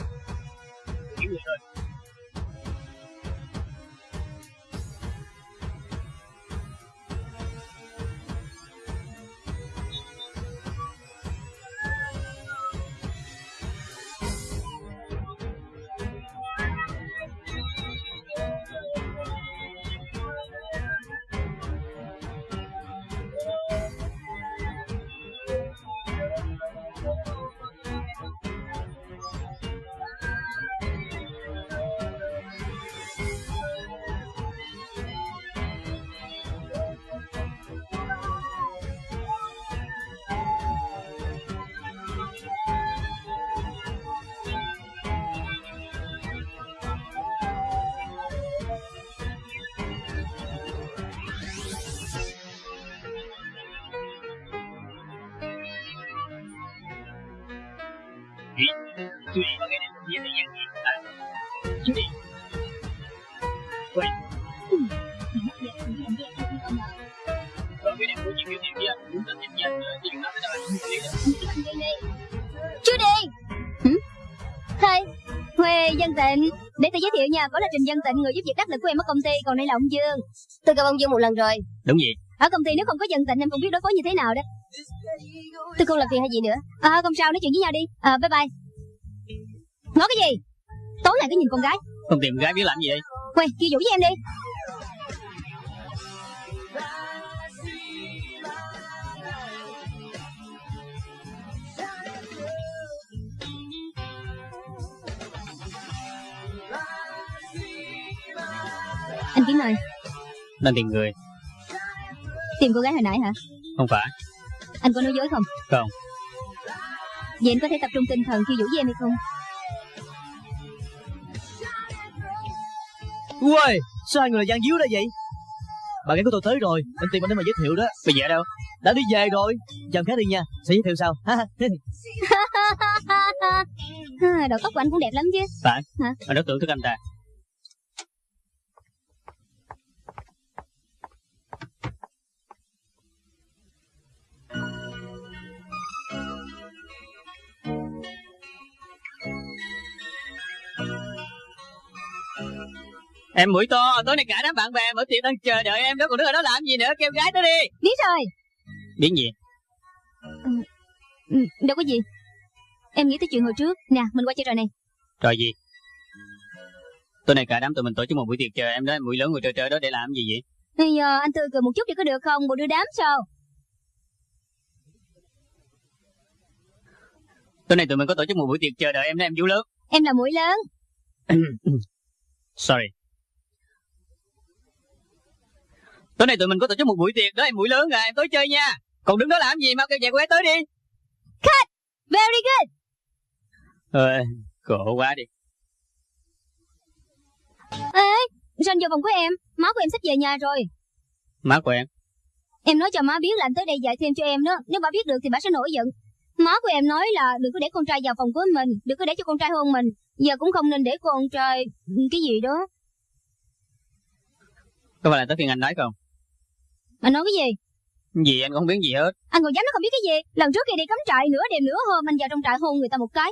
Dân Tịnh Để tôi giới thiệu nha Đó là Trình Dân Tịnh Người giúp việc đắc lực của em ở công ty Còn đây là ông Dương. Tôi gặp ông Dương một lần rồi. Đúng gì Ở công ty nếu không có Dân Tịnh Em không biết đối phó như thế nào đó. Tôi không làm phiền hay gì nữa. À không sao nói chuyện với nhau đi. À, Bye bye. Ngó cái gì? Tối ngày cứ nhìn con gái. Không tìm gái biết làm gì vậy? Quay kêu vũ với em đi Anh Kiếm ơi đang tìm người Tìm cô gái hồi nãy hả không phải Anh có nói dối không Không. Vậy anh có thể tập trung tinh thần khi vũ với em hay không Uầy, sao hai người là gian díu đó vậy? Bạn gái của tôi tới rồi, anh tìm anh để mà giới thiệu đó. bây giờ ở đâu Đã đi về rồi. Chào khác đi nha, sẽ giới thiệu sau. Ha ha. [laughs] Đầu tóc của anh cũng đẹp lắm chứ phải Hả? mà đối tượng thức anh ta Em mũi to, tối nay cả đám bạn bè mở tiệc đang chờ đợi em đó, còn đứng ở đó làm gì nữa, kêu gái tới đi. Biết rồi Biến gì? ừ, Đâu có gì Em nghĩ tới chuyện hồi trước Nè mình qua chơi trò này Rồi gì? Tối nay cả đám tụi mình tổ chức một buổi tiệc chờ em đó, mũi lớn ngồi chờ chờ đó để làm gì vậy? Bây giờ anh tươi cười một chút thì có được không Bộ đưa đám sao Tối nay tụi mình có tổ chức một buổi tiệc chờ đợi em đó, em vũ lớn. Em là mũi lớn [coughs] Sorry. Tối nay tụi mình có tổ chức một buổi tiệc đó, em mũi lớn rồi, em tới chơi nha. Còn đứng đó làm gì, mau kêu chạy cô gái tới đi. Very good Ờ, khổ quá đi. Ê anh vô phòng của em Má của em sắp về nhà rồi Má của em. Em nói cho má biết là anh tới đây dạy thêm cho em đó Nếu bà biết được thì bà sẽ nổi giận Má của em nói là đừng có để con trai vào phòng của mình Đừng có để cho con trai hôn mình Giờ cũng không nên để con trai Cái gì đó Có phải là tới phiên anh nói không? Anh nói cái gì Gì anh cũng không biết gì hết. Anh còn dám nói không biết cái gì Lần trước khi đi cắm trại nửa đêm nửa hôm Anh vào trong trại hôn người ta một cái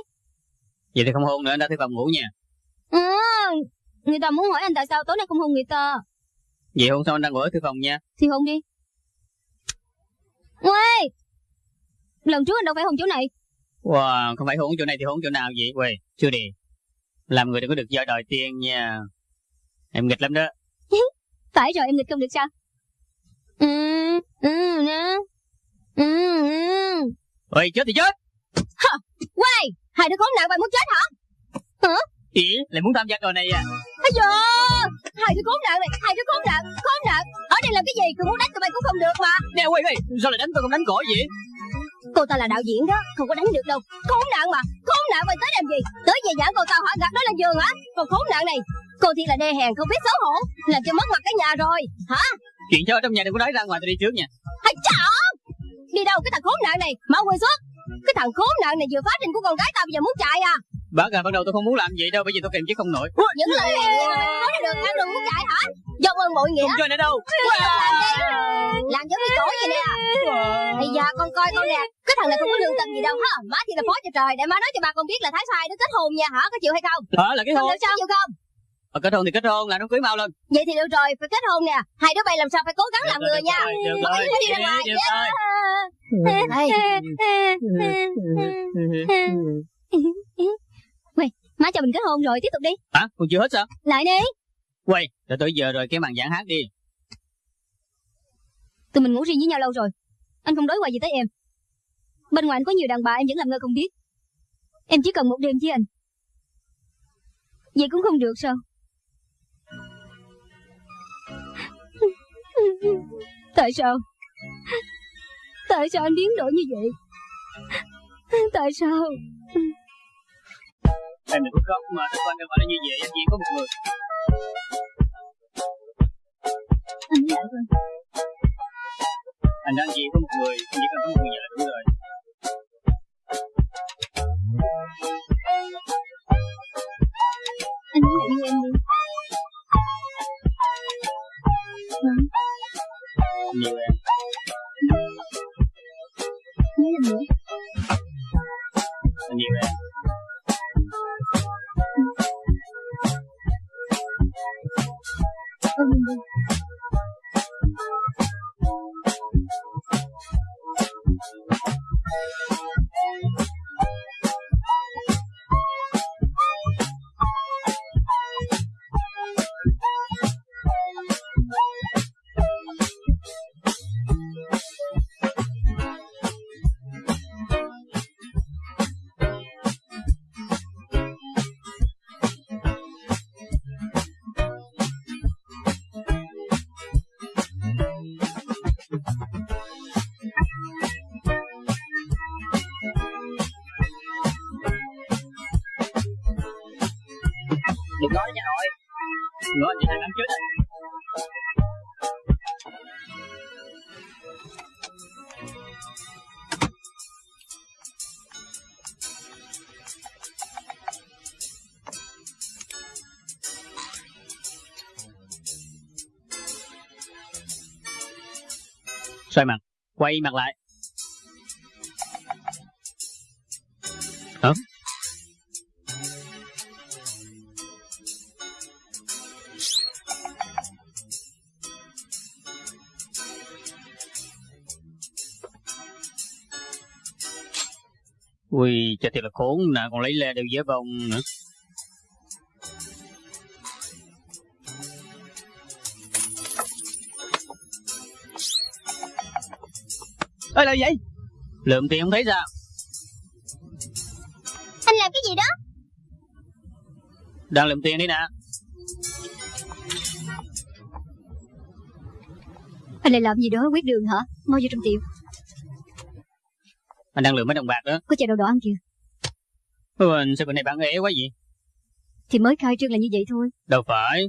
Vậy thì không hôn nữa, anh đã tới phòng ngủ nha. à, Người ta muốn hỏi anh tại sao tối nay không hôn người ta Vậy hôn xong anh đang ngủ ở thư phòng nha. Thì hôn đi Uê Lần trước anh đâu phải hôn chỗ này Wow, không phải hôn chỗ này thì hôn chỗ nào vậy? Quê, chưa đi. Làm người đừng có được do đòi tiền nha. Em nghịch lắm đó. [laughs] Phải rồi em nghịch không được sao Ừ Ừ nè Ừ ừ. Ôi, chết thì chết. Quay Hai đứa khốn nạn vậy muốn chết hả? Ý, lại muốn tham gia trò này à? Ây da Hai đứa khốn nạn này Hai đứa khốn nạn Khốn nạn. Ở đây làm cái gì? Tôi muốn đánh tụi bay cũng không được mà. Nè, quay quay, sao lại đánh tôi không đánh cỏ vậy? Cô ta là đạo diễn đó Không có đánh được đâu. Khốn nạn mà Khốn nạn mày tới làm gì? Tới về giảng cô tao hả? Gạt nó lên giường hả? Còn khốn nạn này Cô thì là đê hèn không biết xấu hổ Làm cho mất mặt cả nhà rồi Hả? Chuyện cho ở trong nhà đừng có nói ra ngoài tôi đi trước nha. Hay chả Đi đâu cái thằng khốn nạn này? Mau quên xuất Cái thằng khốn nạn này vừa phá trình của con gái tao bây giờ muốn chạy à? Bác à, ban đầu tôi không muốn làm vậy đâu, bởi vì tôi kìm chứ không nổi. Những lời này nói ra được ăn đừng muốn chạy hả? Do ơn bội nghĩa. Không chơi nữa đâu. làm đi Làm giống như cổ vậy nè. Bây giờ con coi con nè. Cái thằng này không có lương tâm gì đâu ha Má thì là phó cho trời Để má nói cho bà con biết là Thái sai nó kết hôn nha hả? Có chịu hay không? Ờ, là cái Không hôn. được sao chịu không Ờ, kết hôn thì kết hôn, làm nó cưới mau lên. Vậy thì được rồi Phải kết hôn nè Hai đứa bay làm sao phải cố gắng làm Được người rồi, nha Được rồi, đi ra ngoài được rồi. Quay Má cho mình kết hôn rồi Tiếp tục đi Hả? Còn chưa hết sao? Lại đi Quay, đợi tới giờ rồi, cái màn giảng hát đi. Tụi mình ngủ riêng với nhau lâu rồi Anh không đối hoài gì tới em Bên ngoài anh có nhiều đàn bà em vẫn làm ngơ không biết Em chỉ cần một đêm với anh Vậy cũng không được sao Tại sao? Tại sao anh biến đổi như vậy? Tại sao? Em đừng có khóc mà Các anh đâu phải là như vậy Anh chỉ có một người. Anh với anh Anh đang chỉ có một người Anh chỉ cần có một người vợ đúng rồi. Anh hãy yêu em đi. Vâng. 你人。女人。女人。Thank. Quay mặt lại. Hả ui cho thiệt là khốn nè còn lấy le đều dễ vòng nữa. Ê là gì? Vậy lượm tiền không thấy sao? Anh làm cái gì đó? Đang lượm tiền đi nè. Anh lại làm gì đó quyết đường hả? Mau vô trong tiệm. Anh đang lượm mấy đồng bạc đó. Có chai đậu đỏ ăn kìa. Anh sao bữa này bạn ế quá vậy? Thì mới khai trương là như vậy thôi. Đâu phải.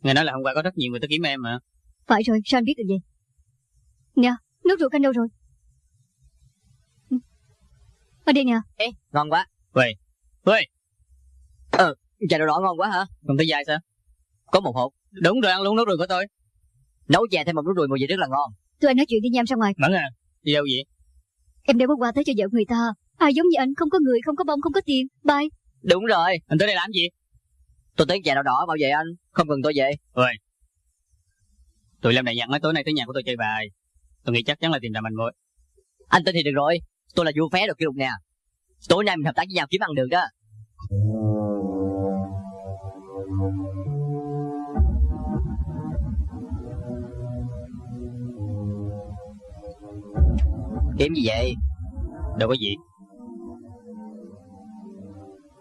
Nghe nói là hôm qua có rất nhiều người tới kiếm em mà. Phải rồi sao anh biết được vậy? Nè nước rượu canh đâu rồi. Ở đây nè Ê ngon quá. Vậy Ôi Chai đậu đỏ ngon quá hả? Không thấy dai sao? Có một hộp. Đúng rồi ăn luôn nốt rồi của tôi. Nấu chè thêm một nước đùi mùi vị rất là ngon. Tụi anh nói chuyện đi nham ra ngoài. Mẫn à đi đâu vậy? Em đem quà tới cho vợ người ta. Ai giống như anh không có người không có bông không có tiền. Bye. Đúng rồi. Anh tới đây làm gì? Tôi tới chè đậu đỏ bảo vệ anh. Không cần tôi về. Tụi lâm này dặn nói tối nay tới nhà của tôi chơi bài tôi nghĩ chắc chắn là tìm ra manh mối. Anh tin thì được rồi. Tôi là vua phé được kỷ lục nè. Tối nay mình hợp tác với nhau kiếm ăn được đó Kiếm gì vậy? Đâu có gì.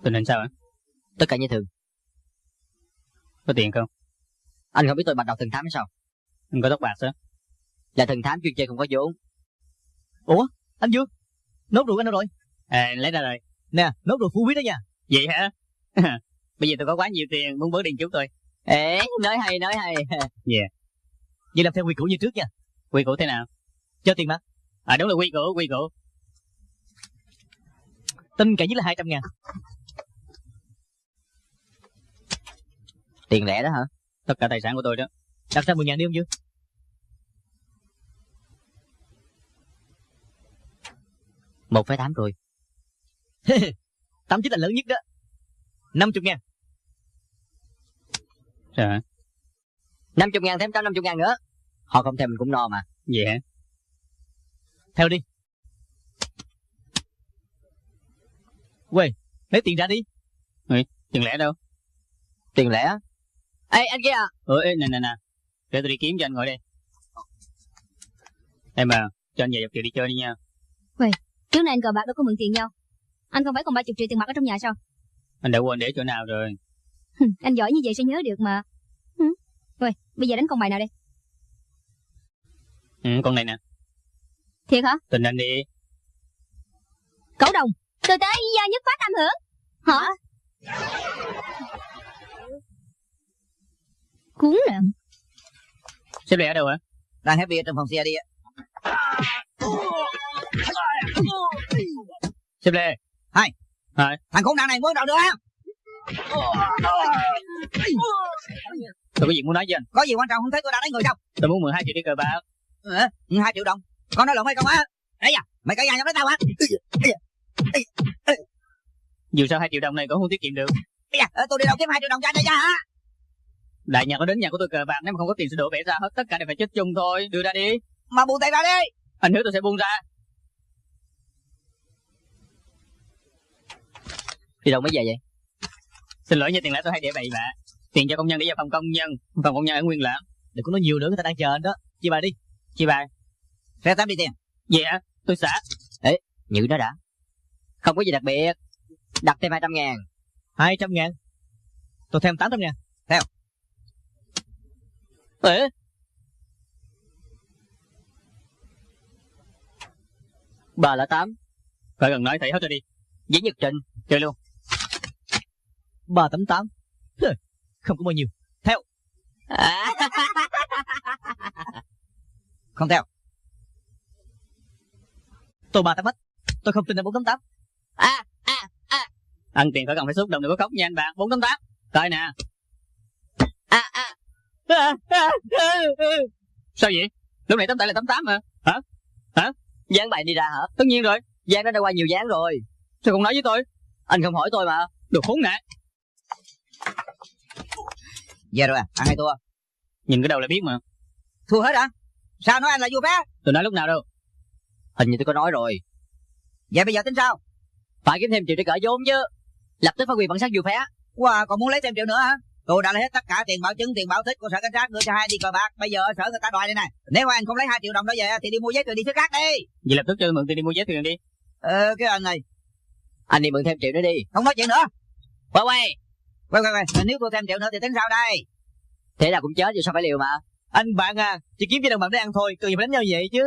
Tình hình sao hả? Tất cả như thường. Có tiền không? Anh không biết tôi bắt đầu thần thám hay sao? Anh có tóc bạc sao? Là thần thám chuyên chơi không có vốn. Anh Dương Nốt rượu anh đâu rồi? À lấy ra rồi. Nè, nốt rượu phú quý đó nha. Vậy hả? [laughs] Bây giờ tôi có quá nhiều tiền, muốn bớt điện chú tôi Ê, nói hay nói hay. [laughs] Dạ. Vậy làm theo quy củ như trước nha. Quy củ thế nào? Cho tiền mà. À đúng là quy củ quy củ. Tin cả nhất là 200 ngàn. Tiền lẻ đó hả? Tất cả tài sản của tôi đó. Đặt ra 10 ngàn đi không Dương Một phẩy tám rồi. [laughs] Tám chính là lớn nhất đó. 50 ngàn. Hả 50 ngàn thêm 150 ngàn nữa. Họ không thèm mình cũng no mà. Vậy hả? Theo đi. Quê Lấy tiền ra đi. Tiền lẻ đâu? Tiền lẻ Ê anh kia à. Ủa ê, nè nè nè. Để tôi đi kiếm cho anh ngồi đây. Em à cho anh về dọc chiều đi chơi đi nha Trước nay anh cờ bạc đâu có mượn tiền nhau. Anh không phải còn 30 triệu tiền mặt ở trong nhà sao? Anh đã quên để chỗ nào rồi? Anh giỏi như vậy sẽ nhớ được mà. Rồi bây giờ đánh con bài nào đây? Ừ, con này nè. Thiệt hả? Tình anh đi. Cẩu đồng Tôi tới giờ nhất phát âm hưởng. Hả? Cuốn nè. Xếp lẻ ở đâu hả? Đang happy ở trong phòng xe đi á. Xếp lẻ Thằng khốn nạn này muốn đâu nữa á? tôi có gì muốn nói với anh? Có gì quan trọng không thấy tôi đã đánh người sao? tôi muốn 12 triệu đi cờ bạc. Ờ, hai triệu đồng. Con nói lộn hay không á? Đấy à, mày cãi nhau nhau với tao hả? Dù sao hai triệu đồng này cũng không tiết kiệm được. Bây giờ tôi đi đâu kiếm hai triệu đồng cho anh đây ra hả? Đại nhà có đến nhà của tôi cờ bạc Nếu mà không có tiền sẽ đổ bể ra hết Tất cả đều phải chết chung thôi. Đưa ra đi. Mà buông tay ra đi. Anh hứa tôi sẽ buông ra Đi đâu mới về vậy? Xin lỗi nha, tiền lãi tôi hay để bậy bạ. Tiền cho công nhân để vào phòng công nhân, Phòng công nhân ở Nguyên lãm. Đừng có nói nhiều nữa, người ta đang chờ anh đó. Chị bà đi Chị bà Xe tám đi tiền. Vậy hả? Tôi xả. Nhự nó đã. Không có gì đặc biệt. Đặt thêm 200 ngàn. 200 ngàn? Tôi thêm 800 ngàn. Ê. Bà là tám. Phải cần nói thầy hết rồi đi. Giấy nhật trình, Chơi luôn. 388 Hừ, Không có bao nhiêu. À, [laughs] Không theo. Tôi 388 Tôi không tin là 488 à, à, à, Ăn tiền phải cần phải xúc động đừng có khóc nha anh bạn. 488 Coi nè. À, à. [laughs] Sao vậy? Lúc này tấm tại là 88 mà. Dán bài đi ra hả? Tất nhiên rồi. Dán nó đã qua nhiều dán rồi. Sao không nói với tôi? Anh không hỏi tôi mà. Đồ khốn nạn Về rồi à? Ăn hay thua? Nhìn cái đầu là biết mà. Thua hết hả? Sao nói anh là vua phá Tôi nói lúc nào đâu. Hình như tôi có nói rồi. Vậy bây giờ tính sao? Phải kiếm thêm triệu để cỡ vốn chứ. Lập tức phát quyền bản sắc dù phé Wow còn muốn lấy thêm triệu nữa hả? Tôi đã lấy hết tất cả tiền bảo chứng, tiền bảo thích của sở cảnh sát đưa cho hai đi cờ bạc. Bây giờ ở sở người ta đòi đây này. Nếu anh không lấy hai triệu đồng đó về thì đi mua giấy tờ đi xứ khác đi. Vậy lập tức cho mượn tiền đi mua giấy thuyền đi. Ờ cái anh này, Anh đi mượn thêm triệu nữa đi. Không nói chuyện nữa. Quay quay Quay quay quay, nếu tôi thêm triệu nữa thì tính sao đây? Thế nào cũng chết rồi sao phải liều mà? Anh bạn à Chỉ kiếm cho đồng bạn để ăn thôi Cần gì phải đánh nhau vậy chứ?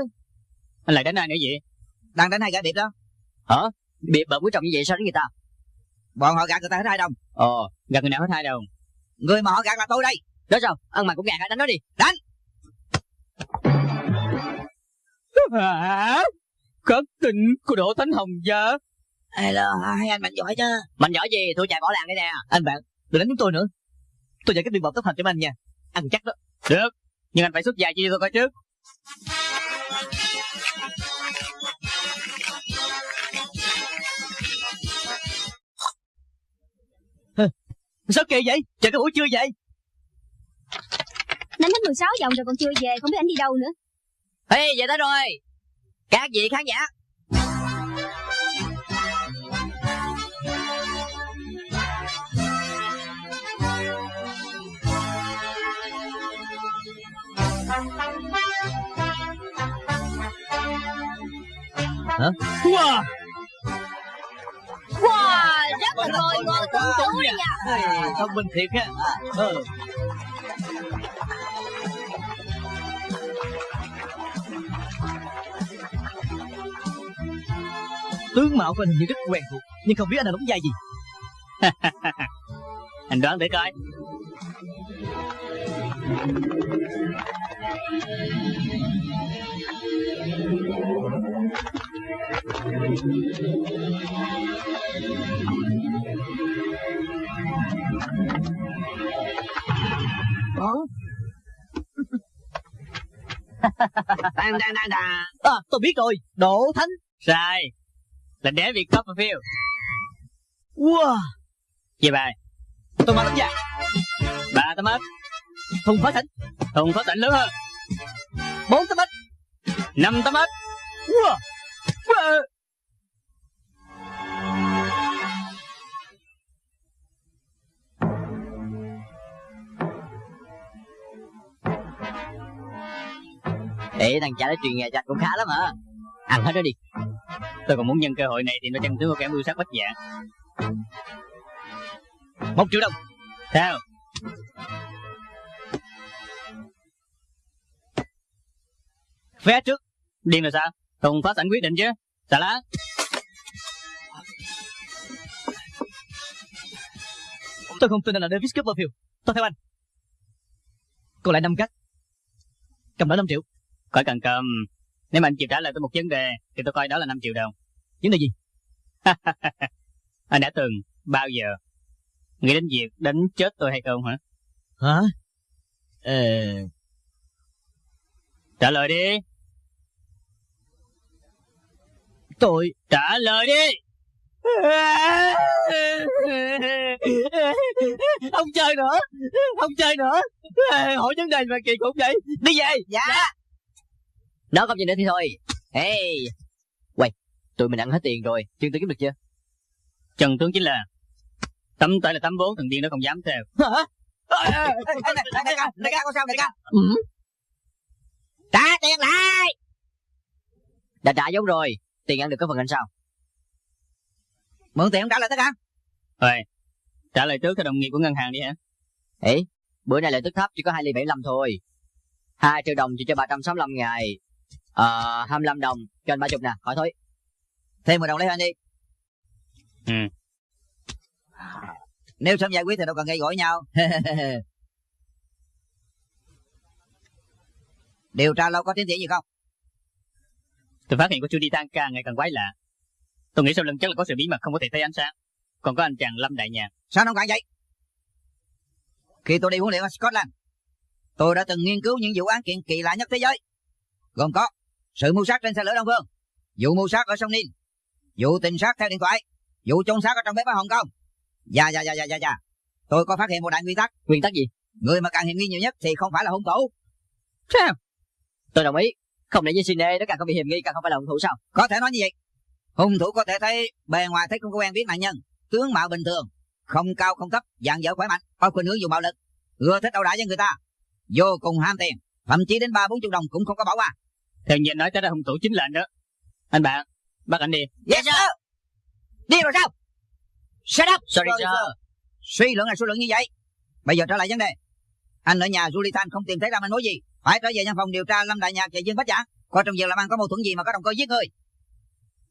Anh lại đánh ai nữa vậy? Đang đánh hai gã biệt đó. Biệt bợm quý trọng như vậy sao đến người ta? Bọn họ gạt người ta hết hai đồng. Ồ Gặp người nào hết hai đồng? Người mà họ gạt là tôi đây. Đó sao? Ăn mày cũng gạt hả đánh nó đi. Hả Khất tình của Đỗ Thánh Hồng Gia Hello, hai anh mạnh giỏi chứ. Mạnh giỏi gì? Tôi chạy bỏ làng đây nè. Anh bạn Đừng đánh chúng tôi nữa. Tôi dạy cái biện bọc tốc hành cho anh nha. Ăn chắc đó. Được. Nhưng anh phải xuất dài chi cho tôi coi trước. Sao kỳ vậy? Chờ cái buổi trưa vậy? Đánh hết 16 vòng rồi còn chưa về Không biết anh đi đâu nữa. Ê về tới rồi. Các vị khán giả Wow Wow Rất là ngồi ngồi tuấn tú đấy nha. Thông minh thiệt á. Ờ. Tướng mạo của anh như rất quen thuộc Nhưng không biết anh là đóng vai gì. [laughs] Anh đoán để coi [laughs] Đang đang đang đang. À tôi biết rồi. Đỗ Thánh. Sai. Là David Copperfield Wow Về bài Tôi mà đánh giặc Ba tấm ớt Thùng phá thỉnh Thùng có tỉnh lớn hơn. Bốn tấm ếch Năm tấm ớt Wow wow. Ê, thằng cha nó truyền nghề cho anh cũng khá lắm hả? Ăn hết đó đi. Tôi còn muốn nhân cơ hội này thì nó chân tướng của kẻ mưu sát bách dạng Một triệu đồng Sao? Vé trước. Điên rồi sao? Thùng phát sẵn quyết định chứ. Xà lá Tôi không tin anh là Davis Copperfield. Tôi theo anh. Còn lại năm cắt Cầm đó 5 triệu. Khỏi cần cầm. Nếu mà anh chịu trả lời tôi một vấn đề Thì tôi coi đó là 5 triệu đồng. Vấn đề gì? [laughs] Anh đã từng Bao giờ Nghĩ đến việc đánh chết tôi hay không hả? Hả? Ờ. Trả lời đi Tôi Trả lời đi. Không chơi nữa Không chơi nữa. Hỏi vấn đề mà kỳ cục vậy. Đi về. Dạ. Đó không gì nữa thì thôi. Hey. Quay Tụi mình ăn hết tiền rồi. Chương tư kiếm được chưa? Trần tướng chính là Tấm tay là tấm vốn thằng điên nó không dám theo. Hả? Đại ca Đại ca có sao đại ca ừ. Trả tiền lại. Đã trả giống rồi Tiền ăn được có phần anh sao? Mượn tiền không trả lại tất cả? Rồi Trả lời trước theo đồng nghiệp của ngân hàng đi hả? Ê Bữa nay lợi tức thấp chỉ có 2 ly 75 thôi. 2 triệu đồng chỉ cho 365 ngày. Ờ 25 đồng cho anh 30 nè khỏi thôi. Thêm 10 đồng lấy anh đi. Ừ. Nếu sớm giải quyết thì đâu cần gây gỗ nhau. [laughs] Điều tra lâu có tiến triển gì không Tôi phát hiện cô chú đi tan ca ngày càng quái lạ. Tôi nghĩ sau lưng chắc là có sự bí mật không có thể thấy ánh sáng. Còn có anh chàng Lâm Đại Nhàn Sao nó cạn vậy? Khi tôi đi huấn luyện ở Scotland Tôi đã từng nghiên cứu những vụ án kiện kỳ lạ nhất thế giới. Gồm có Sự mưu sát trên xe lửa Đông Phương Vụ mưu sát ở sông Nin Vụ tình sát theo điện thoại Vụ trông sát ở trong bếp ở Hồng Kông. Dạ dạ dạ dạ dạ dạ. Tôi có phát hiện một đại nguyên tắc. Nguyên tắc gì? Người mà càng hiểm nghi nhiều nhất thì không phải là hung thủ. Sao? Tôi đồng ý Không để như Sine nó càng không bị hiểm nghi càng không phải là hung thủ sao? Có thể nói như vậy. Hung thủ có thể thấy bề ngoài thấy không có quen biết nạn nhân. Tướng mạo bình thường Không cao không thấp dạng dở khỏe mạnh Có khuynh hướng dùng bạo lực. Ưa thích ẩu đả với người ta Vô cùng ham tiền Thậm chí đến ba bốn chục đồng cũng không có bỏ qua Theo nhìn nói tới là hung thủ chính là anh đó. Anh bạn Bắt anh đi. Yes sir. Đi rồi sao? Shut up. Sorry Rồi, sir. Suy luận là suy luận như vậy. Bây giờ trở lại vấn đề. Anh ở nhà Julie Thanh không tìm thấy ra manh mối gì Phải trở về văn phòng điều tra Lâm Đại Nhạc và Dương Bách Giả. Coi trong việc làm ăn có mâu thuẫn gì mà có động cơ giết người?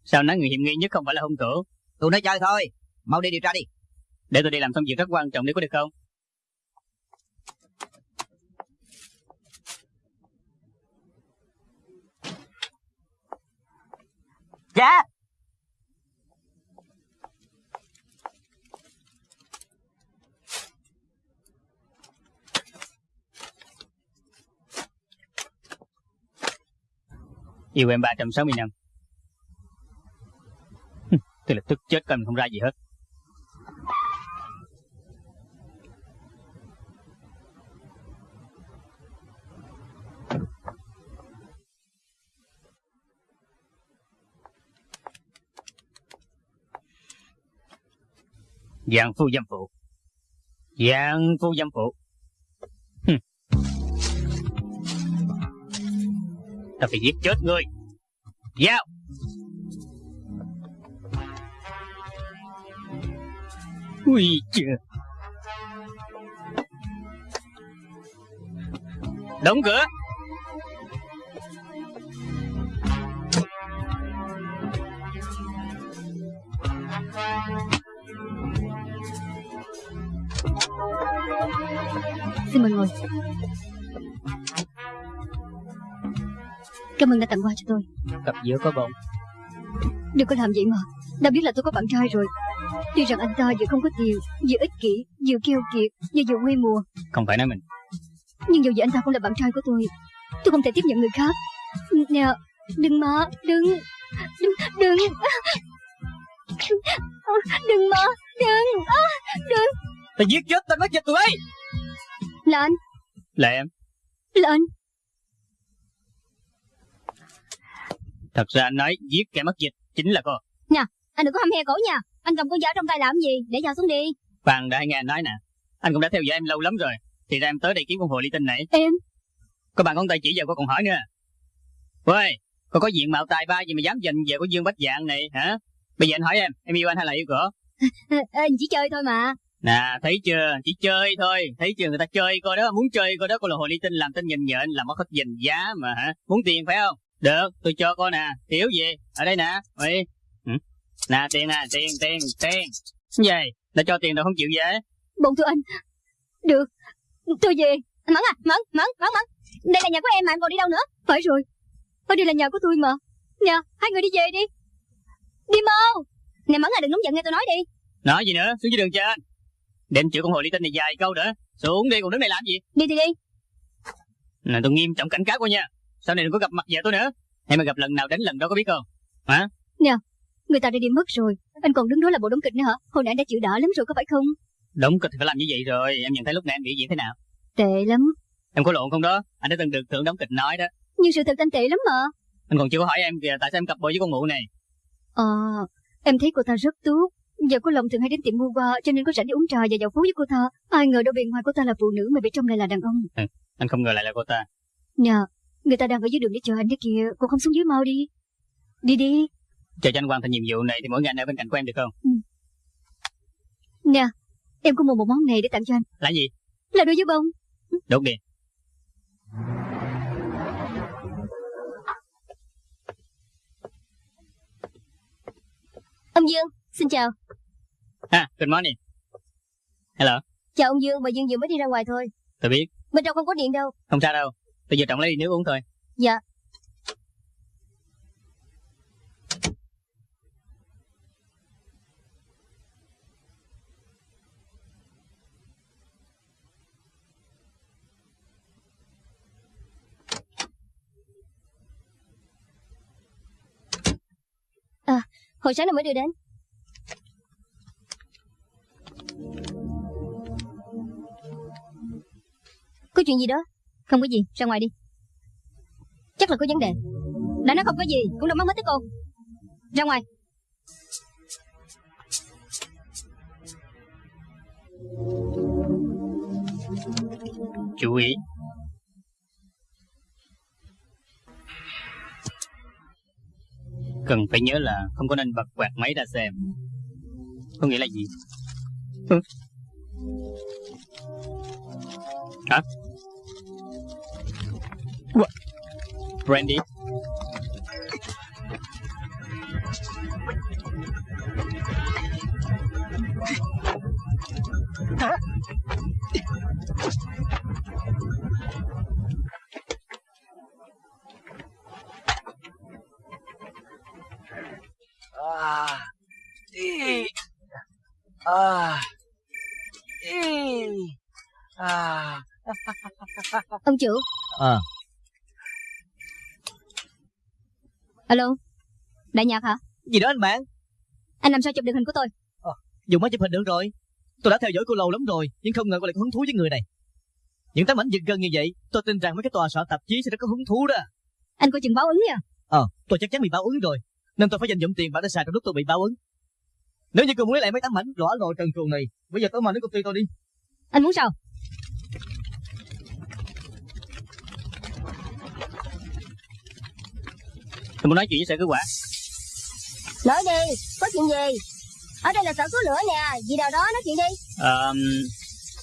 Sao nói người hiểm nghi nhất không phải là hung thủ? Tôi nói chơi thôi. Mau đi điều tra đi. Để tôi đi làm xong việc rất quan trọng đi có được không? Dạ Yêu em 360 năm. Tôi là tức chết coi không ra gì hết. Giang phu dâm phụ. Giang phu dâm phụ. Ta phải giết chết ngươi. Giao. Ui chưa Đóng cửa. Xin mời ngồi. Cảm ơn đã tặng quà cho tôi. Cặp giữa có bụng Đừng có làm vậy mà. Đã biết là tôi có bạn trai rồi. Tuy rằng anh ta vừa không có tiền Vừa ích kỷ Vừa keo kiệt Vừa vừa quê mùa. Không phải nói mình. Nhưng dù gì anh ta cũng là bạn trai của tôi. Tôi không thể tiếp nhận người khác. Nè Đừng mà Đừng Đừng Đừng. Đừng mà Đừng Đừng. Ta giết chết tên mất dịch tụi bay Là anh. Là em. Là anh Thật ra anh nói giết kẻ mất dịch Chính là cô Anh đừng có hăm he cổ nha. Anh cầm con dao trong tay làm gì? Để dao xuống đi. Phan đã nghe anh nói nè. Anh cũng đã theo dõi em lâu lắm rồi. Thì ra em tới đây kiếm con hồ ly tinh này. Em? Có bạn con tay chỉ giờ cô còn hỏi nữa. Ôi Cô có diện mạo tài ba gì mà dám giành về của Dương Bách Dạng này hả? Bây giờ anh hỏi em Em yêu anh hay là yêu à, à, [laughs] Chỉ chơi thôi mà. Nè thấy chưa? Chỉ chơi thôi. Thấy chưa? Người ta chơi cô đó Muốn chơi cô đó cô là hồ ly tinh làm tên nhìn nhện Làm mất hết dình giá mà hả? Muốn tiền phải không Được tôi cho cô nè. Thiếu gì? Ở đây nè Ui ừ. Nè tiền nè Tiền tiền tiền. Gì? Đã cho tiền đâu không chịu về. Bọn tôi anh. Được. Tôi về. Mẫn à Mẫn Mẫn Mẫn Mẫn. Đây là nhà của em mà em còn đi đâu nữa? Phải rồi. Ở đây là nhà của tôi mà. Nè Hai người đi về đi. Đi mau. Nè Mẫn à đừng nóng giận nghe tôi nói đi. Nói gì nữa? Xuống dưới đường trên. Để em chịu con hồ ly tinh này dài câu nữa. Xuống đi còn đứng đây làm gì? Đi thì đi. Nè tôi nghiêm trọng cảnh cáo cô nha Sau này đừng có gặp mặt vợ tôi nữa. Hay mà gặp lần nào đến lần đó có biết không? Hả? Người ta đã đi mất rồi. Anh còn đứng đó là bộ đóng kịch nữa hả? Hồi nãy anh đã chịu đỡ lắm rồi có phải không? Đúng kịch thì phải làm như vậy rồi. Em nhận thấy lúc nãy em biểu diễn thế nào? Tệ lắm. Em có lộn không đó? Anh đã từng được thưởng đóng kịch nói đó. Nhưng sự thật anh tệ lắm mà. Anh còn chưa có hỏi em kìa Tại sao em cặp bồ với con mụ này? Ờ Em thấy cô ta rất tốt. Giờ cô Long thường hay đến tiệm mua qua Cho nên có rảnh đi uống trà và dạo phố với cô ta. Ai ngờ đâu bên ngoài cô ta là phụ nữ Mà bên trong lại là đàn ông. Anh không ngờ lại là cô ta. Nè Người ta đang ở dưới đường để chờ anh đấy kìa Cô không xuống dưới mau đi. Đi đi. Chờ cho anh hoàn thành nhiệm vụ này Thì mỗi ngày anh ở bên cạnh của em được không? Nè Em có mua một món này để tặng cho anh. Là gì? Là đôi dấu bông. Đốt đi. Ông Dương Xin chào. Ha good morning. Hello. Chào ông Dương Bà Dương vừa mới đi ra ngoài thôi. Tôi biết. Bên trong không có điện đâu. Không sao đâu Tôi giờ trọng lấy đi nước uống thôi. Dạ. À, hồi sáng nó mới đưa đến. Có chuyện gì đó? Không có gì, ra ngoài đi. Chắc là có vấn đề. Đã nói không có gì, cũng đâu mắc mất tới cô. Ra ngoài. Chú ý. Cần phải nhớ là không có nên bật quạt máy ra xem. Có nghĩa là gì? Ừ. Hả What? Brandy À, đi. À, đi. À, Ông chủ À Alo Đại nhạc hả? Gì đó anh bạn? Anh làm sao chụp được hình của tôi? Dùng máy chụp hình được rồi. Tôi đã theo dõi cô lâu lắm rồi Nhưng không ngờ cô lại có hứng thú với người này. Những tấm ảnh giật gân như vậy Tôi tin rằng mấy cái tòa soạn tạp chí sẽ rất có hứng thú đó. Anh coi chừng báo ứng nha. Ờ tôi chắc chắn bị báo ứng rồi Nên tôi phải dành dụm tiền bạc để xài trong lúc tôi bị báo ứng. Nếu như cô muốn lấy lại mấy tấm ảnh rõ rồi trần truồng này Bây giờ tôi mời đến công ty tôi đi. Anh muốn sao Tôi muốn nói chuyện với sở cứu quả Nói đi Có chuyện gì? Ở đây là sở cứu lửa nè Gì nào đó nói chuyện đi. Ờ,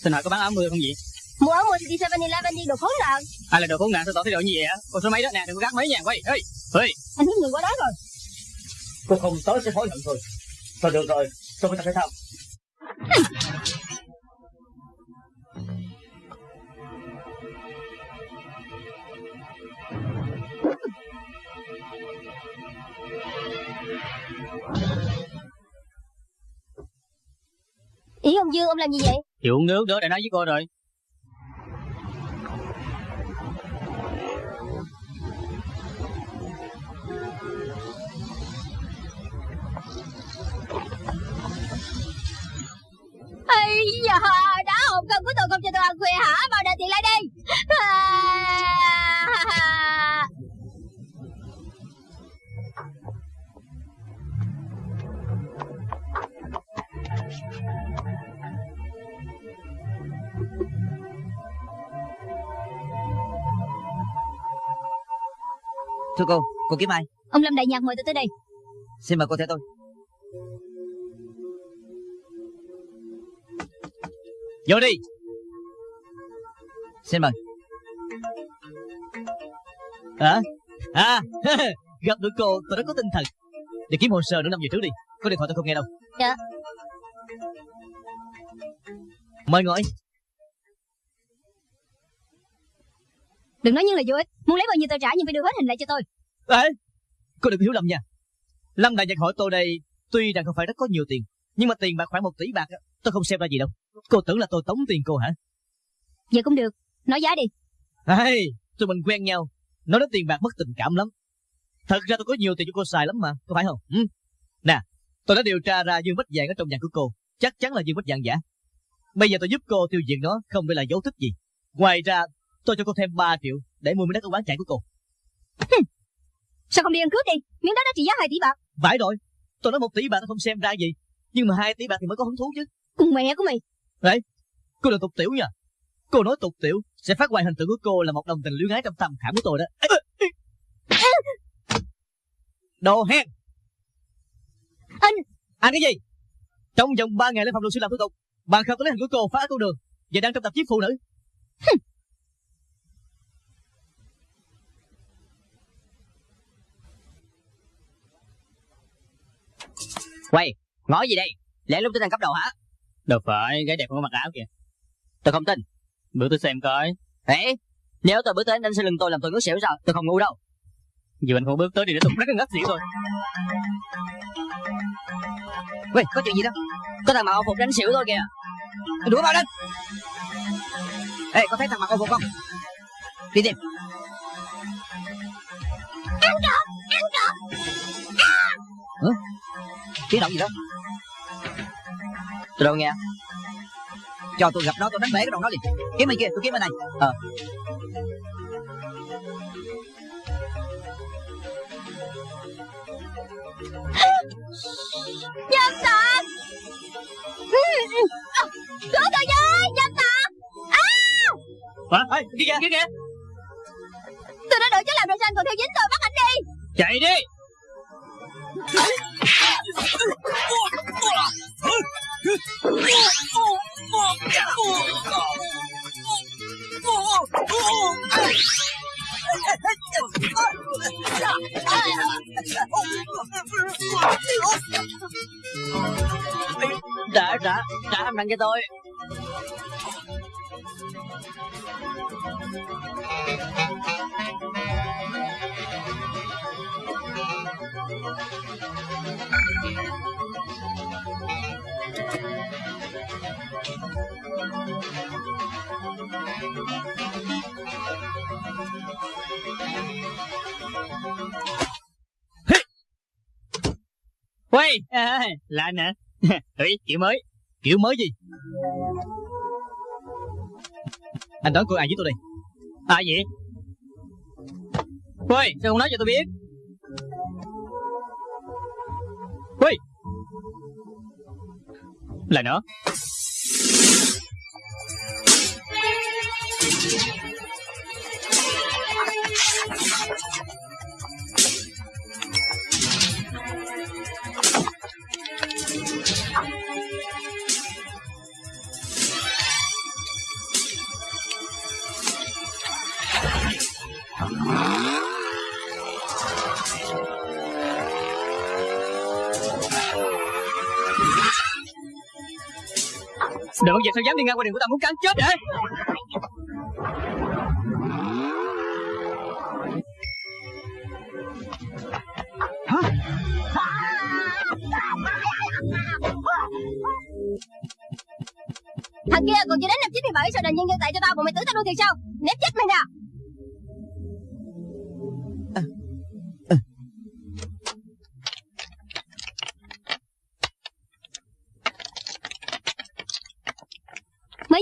Xin hỏi có bán áo mưa không vậy Mua áo mua thì đi 7-Eleven đi đồ khốn nạn. Ai là đồ khốn nạn sao tỏ thái độ như vậy á. Con số mấy đó nè đừng có gắt mấy nha quay ơi ơi Anh hướng người qua đó rồi. Cô không tới sẽ hối hận thôi. Thôi được rồi Tôi phải tập thể thao Ý ông Dương ông làm gì vậy? Chịu uống nước đó đã nói với cô rồi. Ây da Đã hồn cân của tôi không cho tôi ăn khuya hả? Mau đợi tiền lại đi. À... Thưa cô, cô kiếm ai? Ông Lâm Đại Nhạc mời tôi tới đây Xin mời cô theo tôi. Vô đi Xin mời. Hả À [laughs] Gặp được cô tôi rất có tinh thần Để kiếm hồ sơ nữa năm giờ trước đi Có điện thoại tôi không nghe đâu Dạ. Mời ngồi Đừng nói như là vô ích. Muốn lấy bao nhiêu tôi trả nhưng phải đưa hết hình lại cho tôi. Ê Cô đừng hiểu lầm nha. Lâm Đại Nhật hỏi tôi đây Tuy rằng không phải rất có nhiều tiền Nhưng mà tiền bạc khoảng một tỷ bạc á, Tôi không xem ra gì đâu. Cô tưởng là tôi tống tiền cô hả? Vậy cũng được. Nói giá đi. Ê Tụi mình quen nhau. Nói đến tiền bạc mất tình cảm lắm. Thật ra tôi có nhiều tiền cho cô xài lắm mà Có phải không? Ừ? Nè Tôi đã điều tra ra dương bách vàng ở trong nhà của cô. Chắc chắn là dương bách vàng giả. Bây giờ tôi giúp cô tiêu diệt nó Không để là dấu tích gì. Ngoài ra tôi cho cô thêm 3 triệu Để mua miếng đất ở quán trại của cô Sao không đi ăn cướp đi? Miếng đất đó trị giá 2 tỷ bạc. Phải rồi. Tôi nói một tỷ bạc không xem ra gì Nhưng mà hai tỷ bạc thì mới có hứng thú chứ. Cùng mẹ của mày. Đấy Cô là tục tiểu nha. Cô nói tục tiểu Sẽ phát hoài hình tượng của cô là một đồng tình luyến ái trong tâm khảm của tôi đó. [coughs] Đồ hen. Anh. Anh cái gì? Trong vòng 3 ngày lên phòng luật sư làm thủ tục Bạn không có lấy hình của cô phá con đường Và đang trong tạp chí phụ nữ Quay Ngó gì đây? Lẽ lúc tôi đang cấp đầu hả? Đâu phải gái đẹp không có mặc áo kìa. Tôi không tin. Bữa tôi xem coi. Ê Nếu tôi bước tới anh sẽ lưng tôi làm tôi ngất xỉu sao? Tôi không ngu đâu. Dù anh không bước tới thì để tôi rất là ngất xỉu quay có chuyện gì đó Có thằng mặc áo phục đánh xỉu tôi kìa. Đuổi vào lên Ê, có thấy thằng mặc áo phục không? Đi tìm. Tiếng động gì đó. Tôi đâu nghe? Cho tôi gặp nó tôi đánh bể cái đầu nó liền Kiếm bên kia tôi kiếm bên này. Ờ. Dâm tặc Cứu tôi với Dâm tặc Hả? Ê, kia. Kìa Kia kìa. Tôi đã đợi cháu làm rồi sao anh còn theo dính tôi bắt anh đi. Chạy đi [laughs] Trả trả Trả hàm đăng cho tôi. Quay à, Là anh hả Thủy kiểu mới. Kiểu mới gì? Anh đoán cô ai với tôi đây À gì Quay sao không nói cho tôi biết? Quay Là Đừng có giờ sao dám đi ngang qua đường của tao, muốn cắn chết vậy Thằng kia còn chưa đến năm 97 Sao đành nhân dân tại cho tao Bọn mày tưởng tao luôn thiệt sao? Nếp chết mày nè!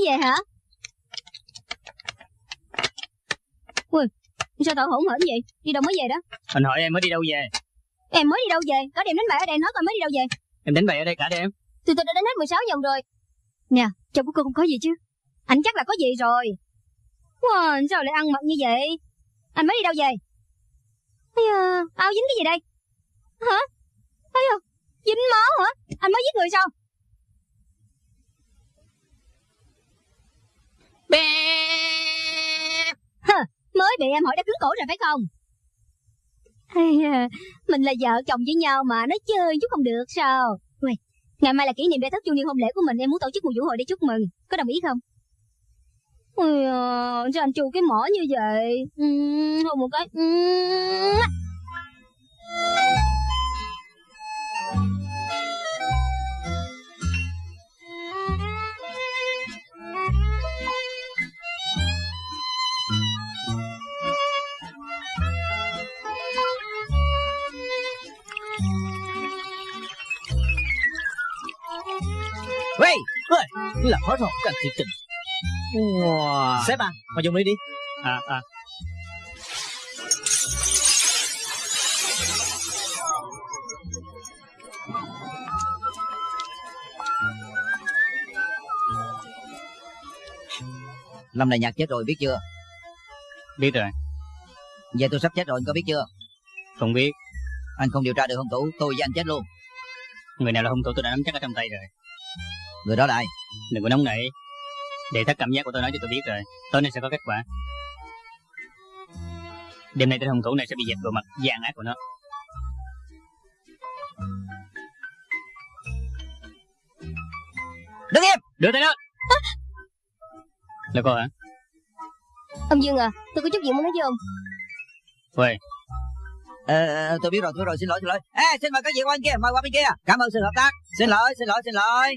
Về hả? Ui Sao tao hỗn hển vậy? Đi đâu mới về đó? Anh hỏi em mới đi đâu về? Em mới đi đâu về? Có đêm đánh bại ở đây nói coi mới đi đâu về? Em đánh bậy ở đây cả đêm. Tụi tôi đã đánh hết 16 vòng rồi. Nè Chồng của cô không có gì chứ? Anh chắc là có gì rồi. Wow, sao lại ăn mặc như vậy? Anh mới đi đâu về? Ây da, Áo dính cái gì đây? Hả? Ây da, Dính máu hả? Anh mới giết người sao Bè. Hừ, Mới bị em hỏi đã cứng cổ rồi phải không? Ây Mình là vợ chồng với nhau mà Nói chơi chút không được sao? Uầy, Ngày mai là kỷ niệm đại thất chu niên hôn lễ của mình Em muốn tổ chức một vũ hội để chúc mừng. Có đồng ý không? Ôi à, sao anh chu cái mỏ như vậy? Ừ, Hôn một cái. Uhm. Uy Làm hết hồn cái anh thiệt tình Wow. Sếp à Mà dùng đi đi À, à. Lâm này nhạc chết rồi biết chưa Biết rồi, Giờ tôi sắp chết rồi anh có biết chưa không biết. Anh không điều tra được hung thủ Tôi với anh chết luôn Người nào là hung thủ tôi đã nắm chắc ở trong tay rồi. Người đó là ai Đừng có nóng nảy. Để thắt cảm giác của tôi nói cho tôi biết rồi. Tối nay sẽ có kết quả. Đêm nay tên hung thủ này sẽ bị dẹp bộ mặt gian ác của nó. Đứng im Đưa tay lên! Là cô hả? Ông Dương à Tôi có chút chuyện muốn nói với ông Uầy, ờ, ờ, Tôi biết rồi tôi biết rồi xin lỗi xin lỗi Ê xin mời các vị qua bên kia mời qua bên kia Cảm ơn sự hợp tác Xin lỗi xin lỗi xin lỗi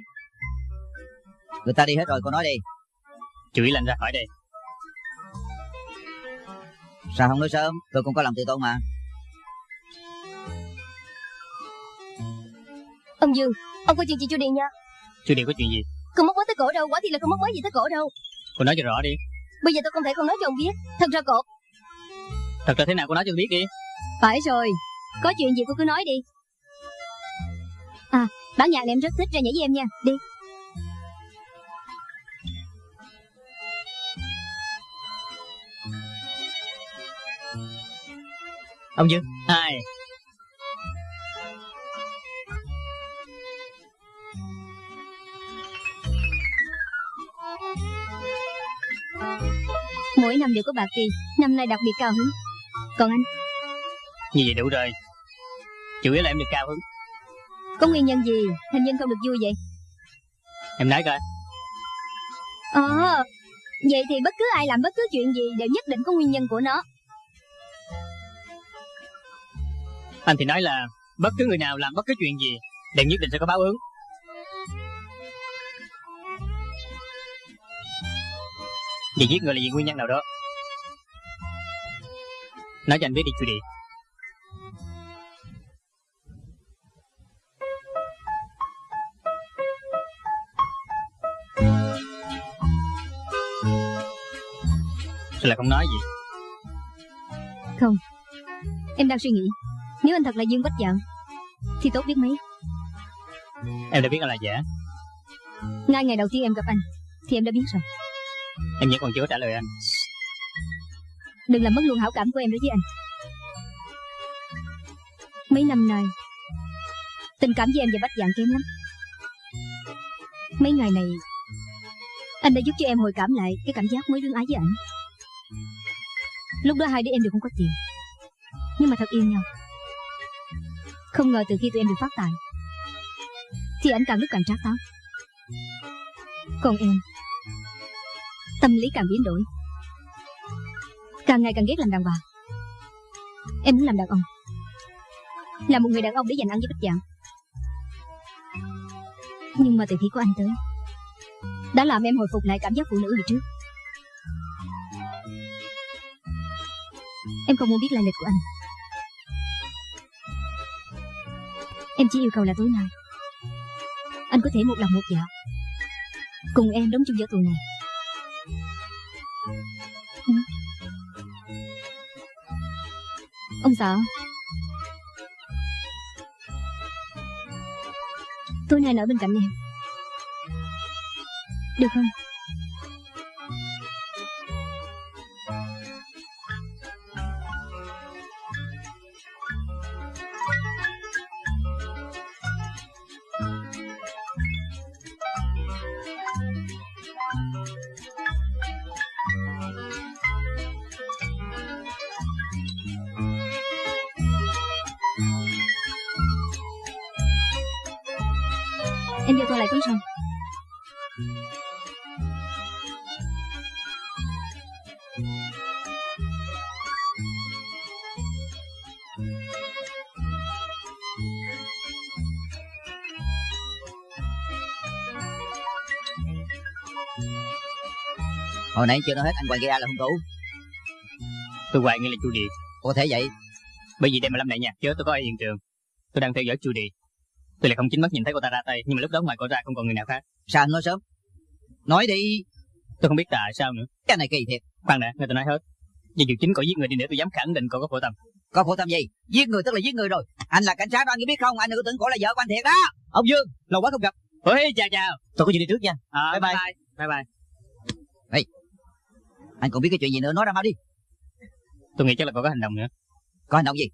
Người ta đi hết rồi cô nói đi. Chú ý làm ra khỏi đây. Sao không nói sớm? Tôi cũng có lòng tự tôn mà. Ông Dương Ông có chuyện chị chu Điền nha? Chú Điệp có chuyện gì? Không mất mới tới cổ đâu? Quả thì là không mất mới gì tới cổ đâu? Cô nói cho rõ đi. Bây giờ tôi không thể không nói cho ông biết. Thật ra cổ Thật ra thế nào cô nói cho biết đi. Phải rồi. Có chuyện gì cô cứ nói đi. À bản nhạc này em rất thích ra nhảy với em nha. Đi Ông Dương Hai. Mỗi năm đều có bạc kỳ Năm nay đặc biệt cao hứng Còn anh Như vậy đủ rồi. Chủ yếu là em được cao hứng. có nguyên nhân gì Hình nhân không được vui vậy Em nói coi. Ờ Vậy thì bất cứ ai làm bất cứ chuyện gì Đều nhất định có nguyên nhân của nó Anh thì nói là bất cứ người nào làm bất cứ chuyện gì đều nhất định sẽ có báo ứng. Vì giết người là vì nguyên nhân nào đó. Nói cho anh biết đi chú Điệp. Sao lại không nói gì? Không, Em đang suy nghĩ nếu anh thật là Dương Bách Dận Thì tốt biết mấy. Em đã biết anh là giả. Ngay ngày đầu tiên em gặp anh Thì em đã biết rồi. Em vẫn còn chưa trả lời anh. Đừng làm mất luôn hảo cảm của em đối với anh. Mấy năm nay Tình cảm với em và Bách Dạng kém lắm. Mấy ngày này Anh đã giúp cho em hồi cảm lại Cái cảm giác mới lương ái với ảnh. Lúc đó hai đứa em đều không có tiền Nhưng mà thật yêu nhau không ngờ từ khi tụi em được phát tài Thì anh càng lúc càng trác táo Còn em, Tâm lý càng biến đổi. Càng ngày càng ghét làm đàn bà. Em muốn làm đàn ông. Là một người đàn ông để dành ăn với bích dạng. Nhưng mà từ khi có anh tới, Đã làm em hồi phục lại cảm giác phụ nữ hồi trước. Em không muốn biết lai lịch của anh. Em chỉ yêu cầu là tối nay. Anh có thể một lòng một dạ. Cùng em đóng chung vở tuồng này. Ừ. Ông xã. Tối nay anh ở bên cạnh em. Được không? Hồi nãy chưa nói hết anh Hoàng Gia là hung thủ. Tôi hoài nghi là chu Điệp. Có thể vậy? Bởi vì đêm mà Lâm Đại Nhạc chết tôi có ở hiện trường. Tôi đang theo dõi chu Điệp. Tôi lại không chính mắt nhìn thấy cô ta ra tay Nhưng mà lúc đó ngoài cô ra không còn người nào khác. Sao anh nói sớm? Nói đi. Tôi không biết tại sao nữa. Cái này kỳ thiệt. Khoan đã, người ta nói hết. Vì dù chính cậu giết người đi nữa tôi dám khẳng định cậu có phổ tâm Có phổ tâm gì? Giết người tức là giết người rồi. Anh là cảnh sát anh có biết không? Anh đừng có tưởng cổ là vợ của anh thiệt đó. Ông Dương Lâu quá không gặp. Ôi chào chào. Tôi có chuyện đi trước nha. À, Bye bye. bye bye Anh còn biết cái chuyện gì nữa nói ra mau đi. Tôi nghĩ chắc là cậu có hành động nữa. Có hành động gì?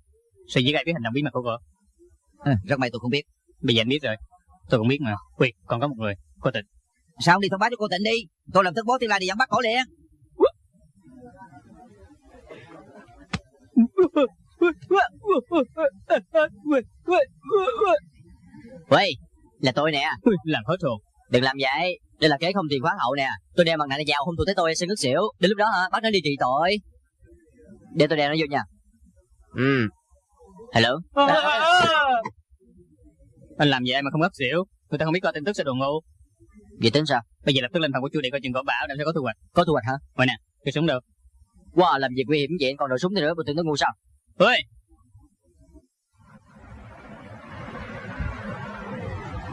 Sự dĩ gai biết hành động bí mật của cô? À, Rất may tôi không biết. Bây giờ anh biết rồi. Tôi cũng biết mà. Quỳ còn có một người. Cô tịch Sao không đi thông báo cho cô tịnh đi? Tôi làm thức bố tiên la đi dẫn bắt cổ liền. 喂 Là tôi nè. Làm hết hồn Đừng làm vậy Đây là kế không tiền khoáng hậu nè. Tôi đeo mặt nạ này vào hung thủ tới tôi sẽ ngất xỉu. Đến lúc đó hả? Bắt nó đi trị tội. Để tôi đeo nó vô nha. Ừ. Hello? Anh làm vậy mà không ngất xỉu? Người ta không biết coi tin tức sẽ đồ ngu. Vậy tính sao? Bây giờ lập tức lên phòng của chú để coi chừng có bảo Để sẽ có thu hoạch. Có thu hoạch hả? Vậy nè Cái súng đâu Wow làm việc nguy hiểm vậy còn đồ súng nữa Bộ tưởng nó ngu sao? Ôi!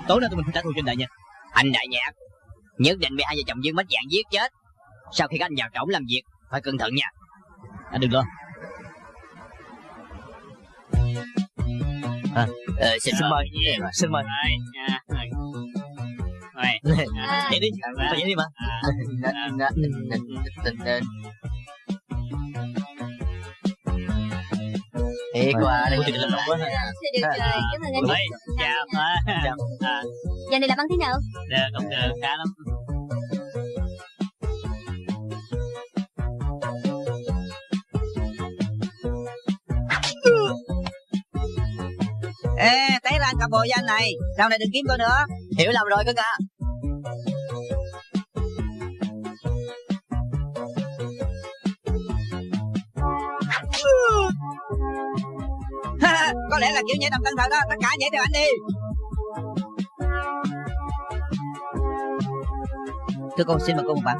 Tối nay tụi mình phải trả thù cho anh đại nha Anh đại nhạc Nhất định bị hai vợ chồng Dương mất dạng giết chết. Sau khi các anh vào trỏng làm việc Phải cẩn thận nha. Anh đừng lo. Ờ, Xin Xin mời. Xin mời. Rồi nha Rồi. [laughs] Vậy đi. Vậy đi mà Thiệt quá thì làm động quá được rồi, cảm ơn anh. Ôi chào Chào. à, Giờ này làm ăn thế nào? Được không được khá lắm. Ê té ra anh cặp bồ với anh này Sau này đừng kiếm tôi nữa. Hiểu lầm rồi cưng à lẽ là kiểu nhảy đầm tân thật đó Tất cả nhảy theo anh đi. Thưa cô xin mời cô một bản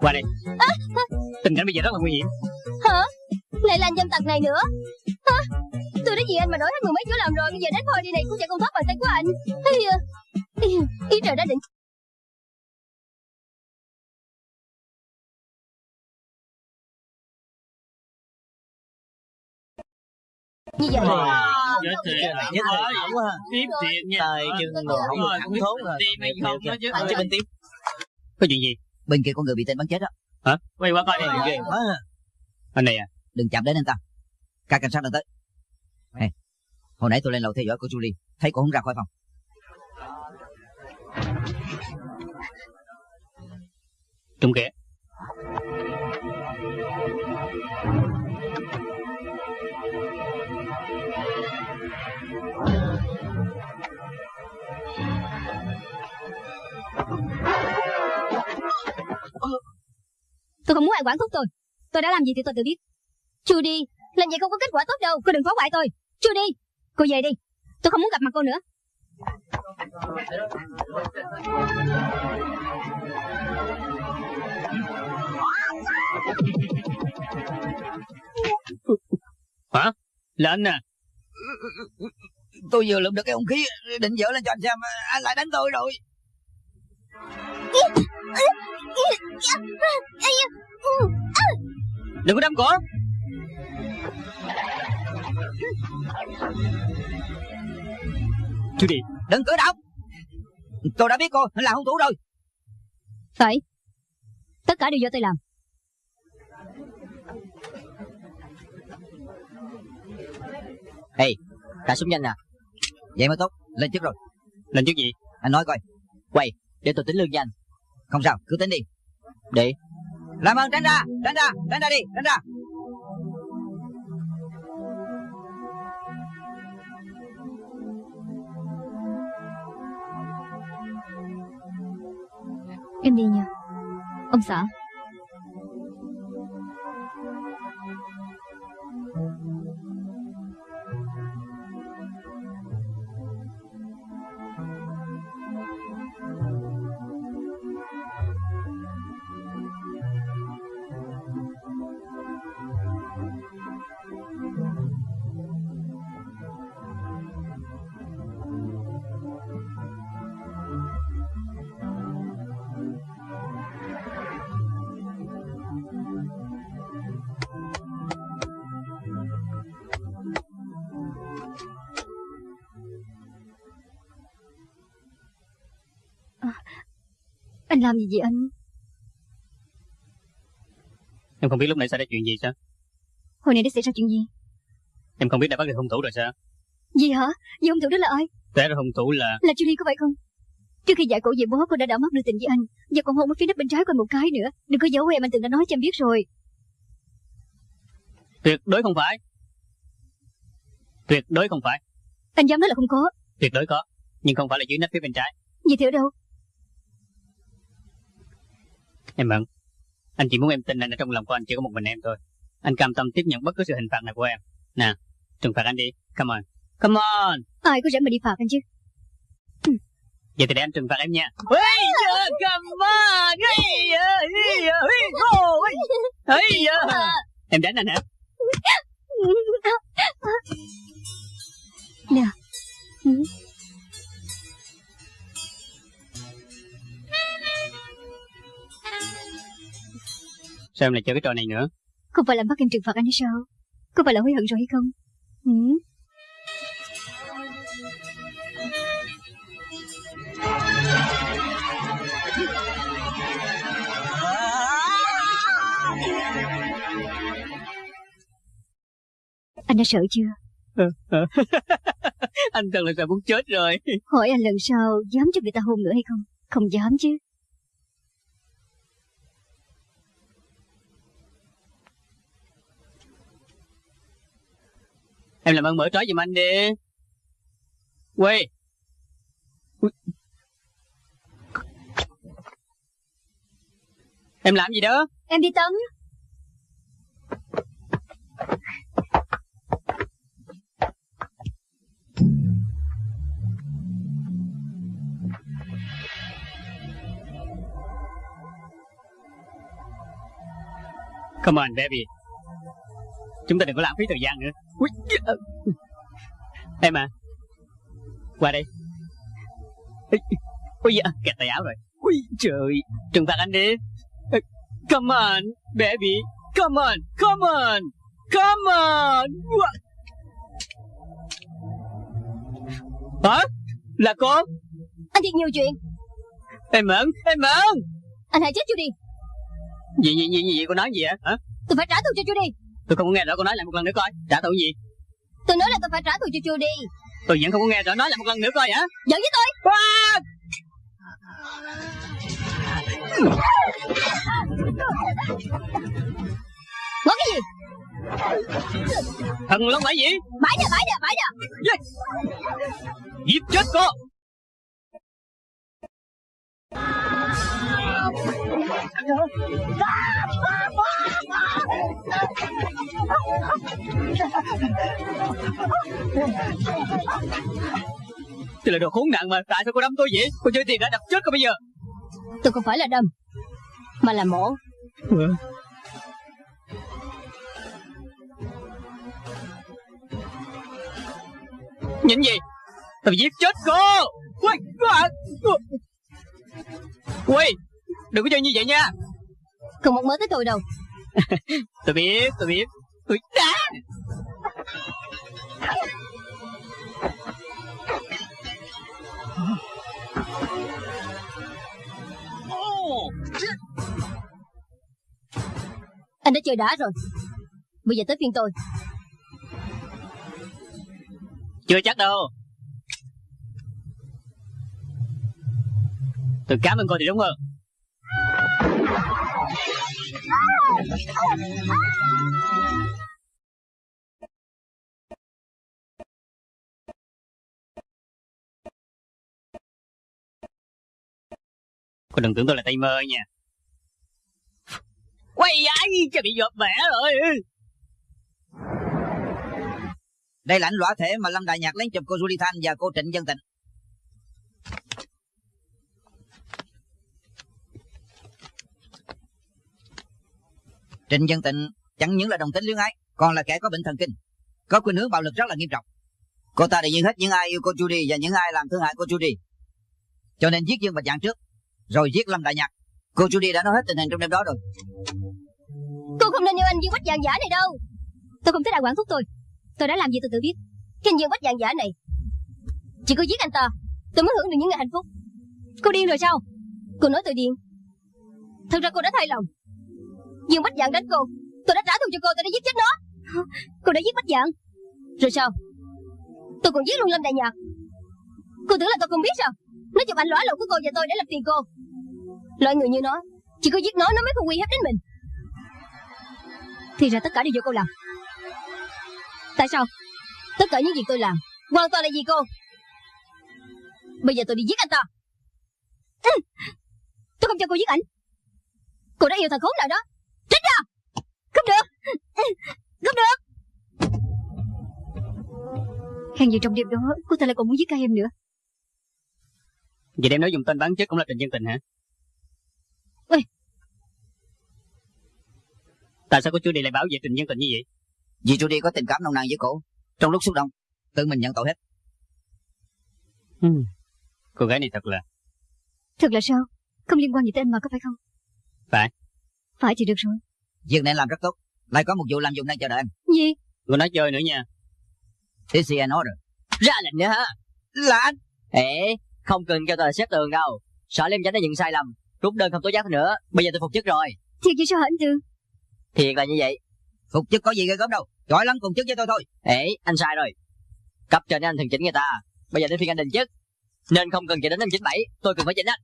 Qua đây. Tình cảnh bây giờ rất là nguy hiểm. Hả? Lại là anh dâm tặc này nữa? Hả? Tôi đã vì anh mà đổi hết mười mấy chỗ làm rồi Bây giờ đến thôi đi này cũng chạy con thoát bàn tay của anh. Ý trời đã định Như vậy Chết thiệt Nhất là ổng quá ha Tiếp thiệt nha. Tay chân đồ không được thẳng thốn rồi. hay không đó chứ. Anh cho bên tiếp. Có chuyện gì? Bên kia có người bị tên bắn chết đó. Hả? Quay qua coi đi. Ghê quá ha Anh này à? Đừng chạm đến anh ta. Các cảnh sát đang tới. Nè Hồi nãy tôi lên lầu theo dõi cô Julie. Thấy cô không ra khỏi phòng. Trúng kìa Tôi không muốn ai quản thúc tôi. Tôi đã làm gì thì tôi tự biết. Judy Làm vậy không có kết quả tốt đâu. Cô đừng phá hoại tôi. Judy Cô về đi. Tôi không muốn gặp mặt cô nữa. Hả? Là anh à? Tôi vừa lượm được cái hung khí Định dỡ lên cho anh xem. Anh lại đánh tôi rồi Đừng có đâm cổ. Chú đi Đừng cử động. Tôi đã biết cô là hung thủ rồi. Phải. Tất cả đều do tôi làm. Ê Cả súng nhanh nè. Vậy mới tốt. Lên trước rồi. Lên trước gì? Anh nói coi. Quay Để tôi tính lương cho anh không sao, cứ tính đi. Để Làm ơn, tránh ra Tránh ra Tránh ra đi, Tránh ra. Em đi nha. Ông xã. Anh làm gì vậy anh? Em không biết lúc nãy xảy ra chuyện gì sao? Hồi nãy đã xảy ra chuyện gì? Em không biết đã bắt được hung thủ rồi sao? Gì hả? Gì hung thủ đó là ai? Té ra hung thủ là Là Julie có phải không? Trước khi giải cổ về bố cô đã đảo mắt đưa tình với anh Giờ còn hôn ở phía nách bên trái anh một cái nữa. Đừng có giấu em anh từng đã nói cho em biết rồi. Tuyệt đối không phải. Tuyệt đối không phải. Anh dám nói là không có. Tuyệt đối có Nhưng không phải là dưới nách phía bên trái. Gì thì ở đâu Em mận Anh chỉ muốn em tin anh ở trong lòng của anh chỉ có một mình em thôi. Anh cam tâm tiếp nhận bất cứ sự hình phạt nào của em. Nè Trừng phạt anh đi. Come on. Come on. Ai có rảnh mà đi phạt anh chứ? Vậy thì để anh trừng phạt em nha. Yeah, come on. Yeah, hey yeah, hey go Hey yeah. Em đánh anh hả? Nè Sao em lại chơi cái trò này nữa? Không phải là bắt em trừng phạt anh hay sao? Có phải là hối hận rồi hay không? Ừ. Anh đã sợ chưa? [laughs] Anh thật là sợ muốn chết rồi. Hỏi anh lần sau dám cho người ta hôn nữa hay không? Không dám chứ Em làm ơn mở trói giùm anh đi. Quay Em làm gì đó? Em đi tắm. Come on baby. Chúng ta đừng có lãng phí thời gian nữa Ui. Em à Qua đây. Ôi dạ, kẹt tay áo rồi. Ui trời. Trừng phạt anh đi. Come on baby. Come on Come on Come on. What? Hả? Là con. Anh thiệt nhiều chuyện. Em mẫn Em mẫn Anh hãy chết chưa đi. Gì gì gì gì cô nói gì hả hả? Tôi phải trả thù cho Judy Tôi không có nghe rõ cô nói lại một lần nữa coi. Trả thù gì? Tôi nói là tôi phải trả thù cho Judy Tôi vẫn không có nghe rõ nói lại một lần nữa coi hả? Giận với tôi. À! Nói cái gì? Thần long phải gì? Bãi nè bãi nè bãi nè. Yeah. Giết chết cô Tôi là đồ khốn nạn mà Tại sao cô đâm tôi vậy? Cô chơi tiền đã đập chết cô bây giờ. Tôi không phải là đâm Mà là mổ. Ừ. Nhìn gì? Tôi giết chết cô! Ui, Ui Đừng có chơi như vậy nha. Không một mớ tới tôi đâu [laughs] Tôi biết tôi biết. Ui, đá Anh đã chơi đá rồi. Bây giờ tới phiên tôi. Chưa chắc đâu. Tôi cảm ơn cô thì đúng hơn Cô đừng tưởng tôi là tay mơ nha. Quay ai cho bị dột bẻ rồi. Đây là ảnh lõa thể mà Lâm Đại Nhạc lấy chụp cô Julie Thanh và cô Trịnh Dân Tịnh. Trịnh Dân Tịnh chẳng những là đồng tính luyến ái, Còn là kẻ có bệnh thần kinh, Có khuynh hướng bạo lực rất là nghiêm trọng. Cô ta đã giết hết những ai yêu cô Judy Và những ai làm thương hại cô Judy. Cho nên giết Dương Bạch Dạng trước, Rồi giết Lâm Đại Nhạc. Cô Judy đã nói hết tình hình trong đêm đó rồi. Cô không nên yêu anh Dương Bạch Vàng giả này đâu. Tôi không thích ai quản thúc tôi. Tôi đã làm gì tôi tự biết. Cái anh Dương Bạch Vàng giả này, Chỉ có giết anh ta, Tôi mới hưởng được những ngày hạnh phúc. Cô điên rồi sao? Cô nói tôi điên. Thật ra cô đã thay lòng. Dương Bách Dạng đánh cô Tôi đã trả thù cho cô, tôi đã giết chết nó. Cô đã giết Bách Dạng Rồi sao? Tôi còn giết luôn Lâm Đại Nhạc. Cô tưởng là tôi không biết sao? Nó chụp ảnh lõa lộ của cô và tôi để lập tiền cô. Loại người như nó, Chỉ có giết nó nó mới không uy hiếp đến mình. Thì ra tất cả đều do cô làm. Tại sao? Tất cả những việc tôi làm, Hoàn toàn là vì cô. Bây giờ tôi đi giết anh ta. Tôi không cho cô giết ảnh. Cô đã yêu thằng khốn nào đó. Tránh ra Không được. Không được Hèn gì trong đêm đó Cô ta lại còn muốn giết cả em nữa Vậy đem nói dùng tên bán chết cũng là tình dân tình hả? Ê. Tại sao cô chú đi lại báo về tình dân tình như vậy? Vì Trudy có tình cảm nồng nàn với cổ Trong lúc xúc động Tự mình nhận tội hết Ừ. Cô gái này thật là Thật là sao Không liên quan gì tới anh mà có phải không Phải. Phải thì được rồi. Việc này làm rất tốt. Lại có một vụ làm dụng đang chờ đợi anh. Gì? Cô nói chơi nữa nha. This is an order Ra lệnh nữa hả Là anh. Ê Không cần kêu tôi là xếp tường đâu. Sợ Liêm Chánh đã nhận sai lầm. Rút đơn không tố giác nữa. Bây giờ tôi phục chức rồi. Thiệt vậy sao hả anh Tư? Thiệt là như vậy. Phục chức có gì ghê gớm đâu. Giỏi lắm cùng chức với tôi thôi. Ê anh sai rồi. Cấp trên anh thường chỉnh người ta. Bây giờ đến phiên anh định chức. Nên không cần chờ đến năm 97 Tôi cần phải chỉnh anh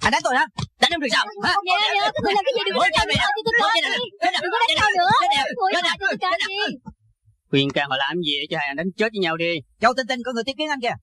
Anh đánh tôi hả? Đánh em được sao hả? Nè nè Các người làm cái gì đừng có đánh nữa Tôi coi đi. Đừng có đánh nhau nữa Ngồi lại tôi coi đi Khuyên can họ làm gì cho hai anh đánh chết với nhau đi. Châu Tinh Tinh có người tiếp kiến anh kìa